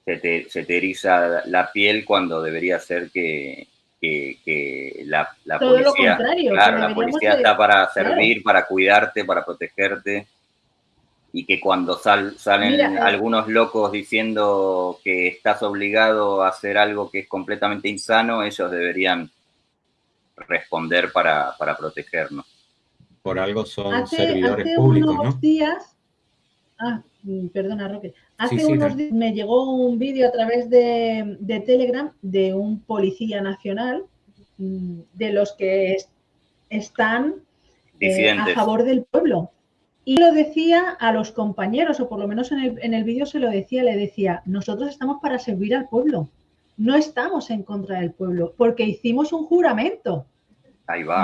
se te, se eriza la piel cuando debería ser que, la, policía, claro, la policía está para servir, para cuidarte, para protegerte y que cuando salen eh, algunos locos diciendo que estás obligado a hacer algo que es completamente insano, ellos deberían responder para, para protegernos. Por algo son servidores hace públicos, unos días, ah, mm, perdona Roque, hace unos días me llegó un vídeo a través de, Telegram de un policía nacional mm, de los que están eh, a favor del pueblo. Y lo decía a los compañeros, o por lo menos en el, en el vídeo se lo decía, le decía, nosotros estamos para servir al pueblo, no estamos en contra del pueblo, porque hicimos un juramento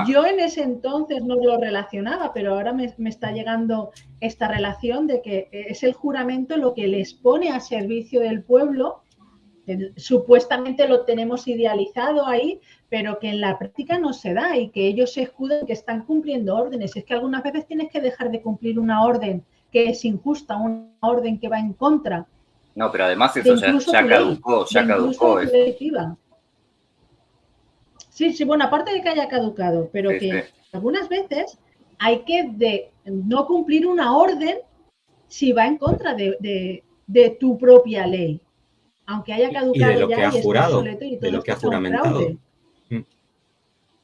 yo en ese entonces no lo relacionaba, pero ahora me, está llegando esta relación de que es el juramento lo que les pone a servicio del pueblo. supuestamente lo tenemos idealizado ahí, pero que en la práctica no se da y que ellos se escudan que están cumpliendo órdenes. Es que algunas veces tienes que dejar de cumplir una orden que es injusta, una orden que va en contra. No, pero además eso ya, caducó, ya caducó. Sí, sí, bueno, aparte de que haya caducado, pero que algunas veces hay que de no cumplir una orden si va en contra de, tu propia ley. Aunque haya caducado y de lo ya que ha jurado, y de lo que ha juramentado. Mm.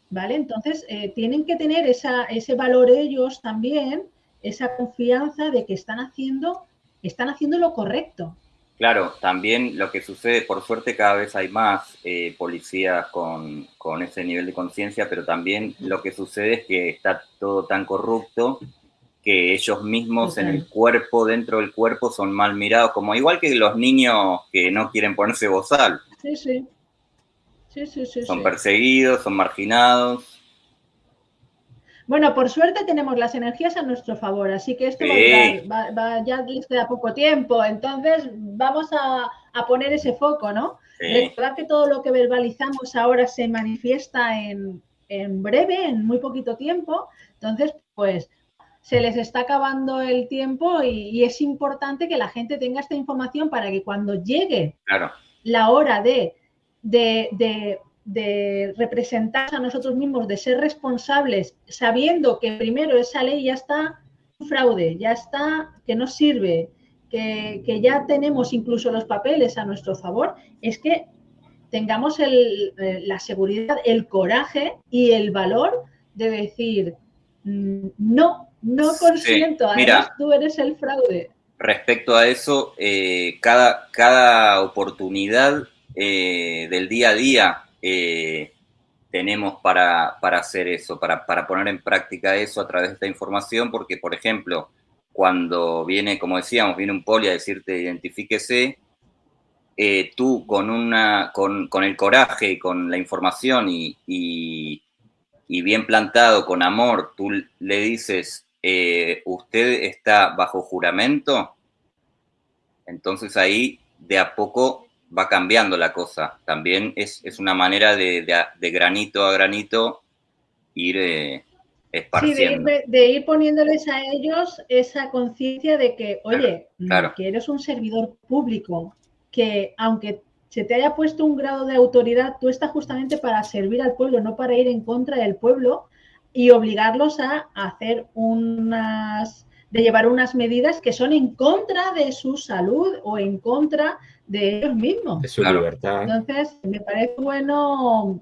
¿Vale? Entonces, eh, tienen que tener esa, ese valor ellos también, esa confianza de que están haciendo, están haciendo lo correcto. Claro, también lo que sucede, por suerte cada vez hay más eh, policías con, ese nivel de conciencia, pero también lo que sucede es que está todo tan corrupto que ellos mismos en el cuerpo, dentro del cuerpo, son mal mirados, como igual que los niños que no quieren ponerse bozal. Sí, sí. Sí, sí, sí. Son perseguidos, son marginados. Bueno, por suerte tenemos las energías a nuestro favor, así que esto va, ya les queda poco tiempo, entonces vamos a, poner ese foco, ¿no? Recordar que todo lo que verbalizamos ahora se manifiesta en, breve, en muy poquito tiempo, entonces, pues se les está acabando el tiempo y, es importante que la gente tenga esta información para que cuando llegue la hora de, de, de representar a nosotros mismos, de ser responsables, sabiendo que primero esa ley ya está un fraude, ya está que no sirve, que, ya tenemos incluso los papeles a nuestro favor, es que tengamos el, eh, la seguridad, el coraje y el valor de decir, mm, no, no consiento, además tú eres el fraude. Respecto a eso, eh, cada, cada oportunidad eh, del día a día eh, tenemos para, hacer eso, para, poner en práctica eso a través de esta información, porque, por ejemplo, cuando viene, como decíamos, viene un poli a decirte identifíquese, eh, tú con, una, con, el coraje y con la información y, bien plantado, con amor, tú le dices, eh, usted está bajo juramento, entonces ahí de a poco va cambiando la cosa. También es, una manera de, granito a granito ir eh, esparciendo. Sí, de, ir poniéndoles a ellos esa conciencia de que, oye, que eres un servidor público, que aunque se te haya puesto un grado de autoridad, tú estás justamente para servir al pueblo, no para ir en contra del pueblo y obligarlos a hacer unas de llevar unas medidas que son en contra de su salud o en contra de ellos mismos. De su libertad. Entonces, me parece bueno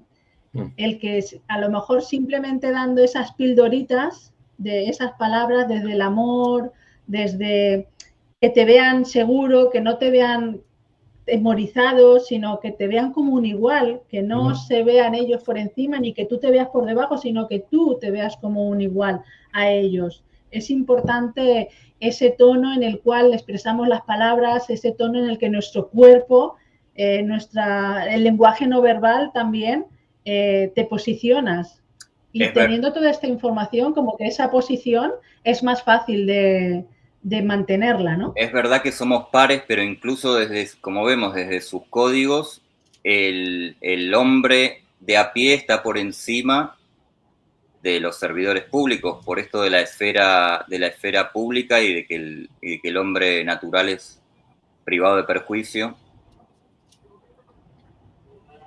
mm. el que a lo mejor simplemente dando esas pildoritas de esas palabras desde el amor, desde que te vean seguro, que no te vean temorizado, sino que te vean como un igual, que no se vean ellos por encima ni que tú te veas por debajo, sino que tú te veas como un igual a ellos. Es importante ese tono en el cual expresamos las palabras, ese tono en el que nuestro cuerpo, eh, nuestra, el lenguaje no verbal también eh, te posicionas. Y teniendo toda esta información, como que esa posición es más fácil de, de mantenerla, ¿no? Es verdad que somos pares, pero incluso desde, como vemos, desde sus códigos, el, hombre de a pie está por encima de los servidores públicos, por esto de la esfera, de la esfera pública y de que el, que el hombre natural es privado de perjuicio.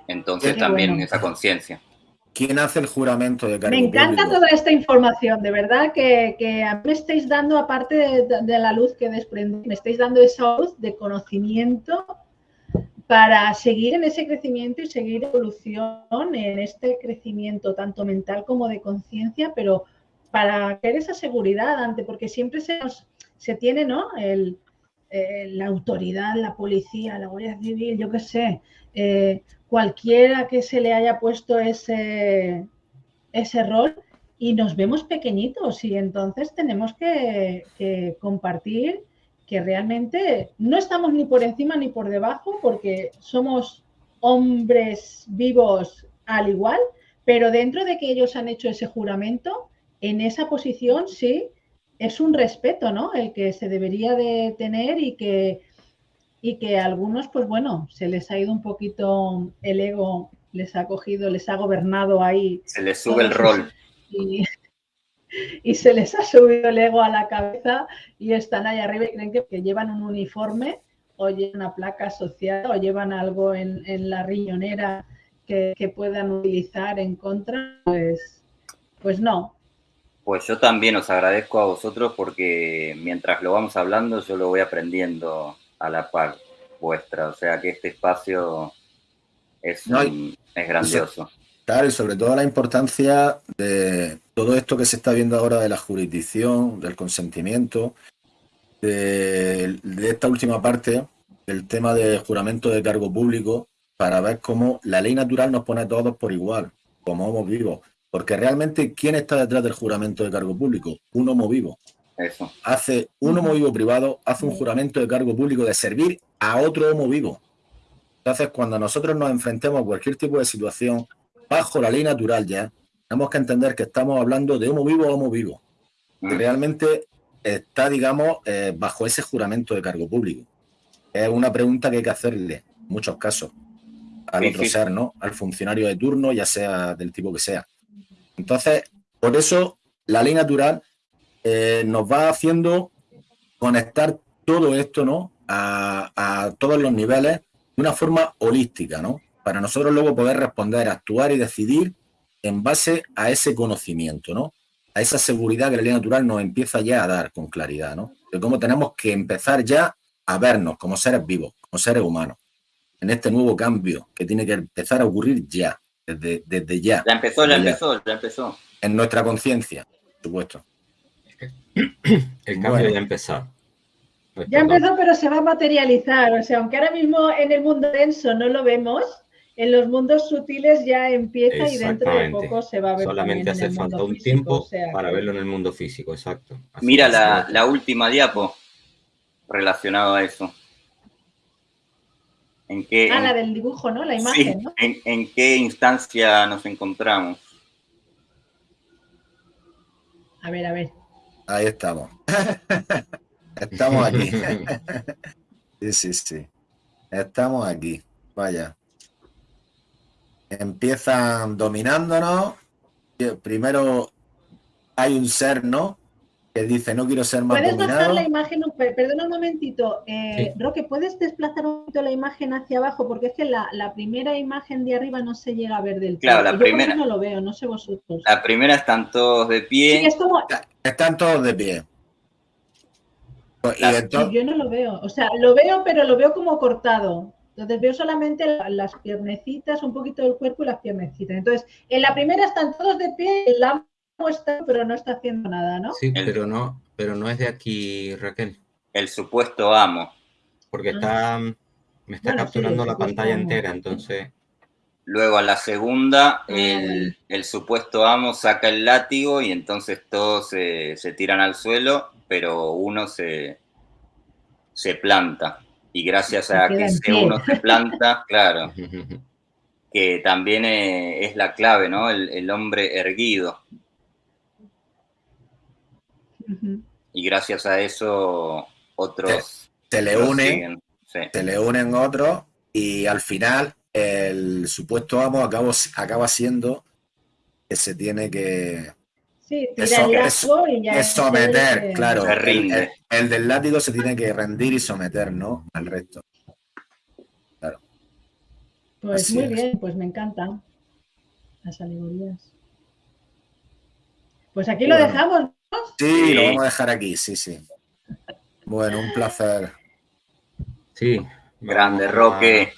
Entonces también esa conciencia. ¿Quién hace el juramento de cargo Me encanta toda esta información, de verdad que, a mí me estáis dando, aparte de, la luz que desprende, me estáis dando esa luz de conocimiento para seguir en ese crecimiento y seguir evolución en este crecimiento tanto mental como de conciencia, pero para tener esa seguridad ante, porque siempre se, se tiene, ¿no? El, eh, la autoridad, la policía, la Guardia Civil, yo qué sé, eh, cualquiera que se le haya puesto ese, ese rol y nos vemos pequeñitos y entonces tenemos que, compartir que realmente no estamos ni por encima ni por debajo porque somos hombres vivos al igual, pero dentro de que ellos han hecho ese juramento, en esa posición sí es un respeto, ¿no? El que se debería de tener y que y que a algunos, pues bueno, se les ha ido un poquito el ego, les ha cogido, les ha gobernado ahí. Se les sube el rol. Y, se les ha subido el ego a la cabeza y están ahí arriba y creen que, que llevan un uniforme o llevan una placa asociada o llevan algo en, la riñonera que, que, puedan utilizar en contra, pues, pues no. Pues yo también os agradezco a vosotros porque mientras lo vamos hablando yo lo voy aprendiendo a la par vuestra. O sea que este espacio es, es grandioso. Claro, y sobre todo la importancia de todo esto que se está viendo ahora de la jurisdicción, del consentimiento, de, esta última parte, del tema de juramento de cargo público, para ver cómo la ley natural nos pone a todos por igual, como homo vivos. Porque realmente, ¿quién está detrás del juramento de cargo público? Un homo vivo. Hace un homo vivo privado, hace un juramento de cargo público de servir a otro homo vivo. Entonces, cuando nosotros nos enfrentemos a cualquier tipo de situación, bajo la ley natural ya, tenemos que entender que estamos hablando de homo vivo a homo vivo. Que realmente está, digamos, eh, bajo ese juramento de cargo público. Es una pregunta que hay que hacerle, en muchos casos, al otro ser, ¿no? Al funcionario de turno, ya sea del tipo que sea. Entonces, por eso la ley natural eh, nos va haciendo conectar todo esto, ¿no? A, todos los niveles de una forma holística, ¿no? Para nosotros luego poder responder, actuar y decidir en base a ese conocimiento, ¿no? A esa seguridad que la ley natural nos empieza ya a dar con claridad, ¿no? De cómo tenemos que empezar ya a vernos como seres vivos, como seres humanos, en este nuevo cambio que tiene que empezar a ocurrir ya, desde, desde ya. Ya empezó, ya empezó, ya empezó. En nuestra conciencia, por supuesto. El cambio ya empezó. Ya empezó, pero se va a materializar. O sea, aunque ahora mismo en el mundo denso no lo vemos, en los mundos sutiles ya empieza y dentro de poco se va a ver. Solamente hace falta un tiempo para verlo en el mundo físico, exacto. Mira la, última diapo relacionada a eso. ¿En qué, ah, la del dibujo, ¿no? La imagen, ¿no? en qué instancia nos encontramos? A ver, a ver. Ahí estamos. estamos aquí. sí, sí, sí. Estamos aquí. Vaya. Empiezan dominándonos. Primero hay un ser, ¿no? que dice no quiero ser más ¿Puedes bajar la imagen? Perdona un momentito. Eh, Roque, ¿puedes desplazar un poquito la imagen hacia abajo? Porque es que la, primera imagen de arriba no se llega a ver del todo. Claro, la primera. no lo veo, no sé vosotros. La primera están todos de pie. Están todos de pie. Y entonces- Yo no lo veo. O sea, lo veo, pero lo veo como cortado. Entonces veo solamente la- las piernecitas, un poquito del cuerpo y las piernecitas. Entonces, en la primera están todos de pie, el amo está, pero no está haciendo nada, ¿no? Sí, pero no, pero no es de aquí, Raquel, El supuesto amo. porque Ah. está, me está Bueno, capturando la pantalla amo. entera, entonces, Luego a la segunda, el, el supuesto amo saca el látigo y entonces todos se, se tiran al suelo, pero uno se, se planta. Y gracias a que en ese pie. uno se planta, claro, que también eh, es la clave, ¿no? El, el hombre erguido. Y gracias a eso otros se le lo une, siguen. Sí. se le unen otros y al final el supuesto amo acaba, acaba siendo que se tiene que, Sí, que tira el so- lazo y ya. que someter, claro. Se el- rinde. El, el del látigo se tiene que rendir y someter, ¿no? Al resto. Pues Así muy es. bien, pues me encantan las alegorías. Pues aquí lo dejamos. Sí, Sí. lo vamos a dejar aquí, sí, sí. Bueno, un placer. sí. Grande, Roque.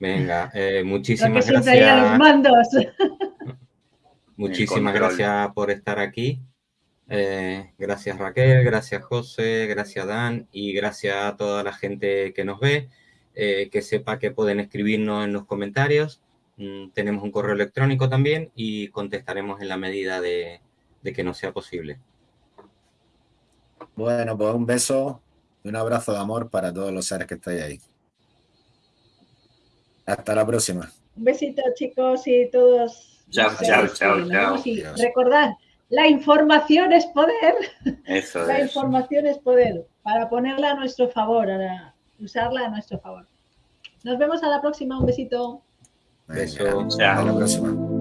Venga, eh, Lo que muchísimas siempre hay a los gracias. mandos. Muchísimas gracias por estar aquí. Eh, gracias Raquel, gracias José, gracias Dan y gracias a toda la gente que nos ve. Eh, que sepa que pueden escribirnos en los comentarios. Mm, tenemos un correo electrónico también y contestaremos en la medida de, de que nos sea posible. Bueno, pues un beso y un abrazo de amor para todos los seres que estáis ahí. Hasta la próxima. Un besito, chicos, y todos. Chao, chao, chao, chao. recordad, la información es poder. Eso La es. información es poder. Para ponerla a nuestro favor, a usarla a nuestro favor. Nos vemos a la próxima. Un besito. Beso. hasta la próxima.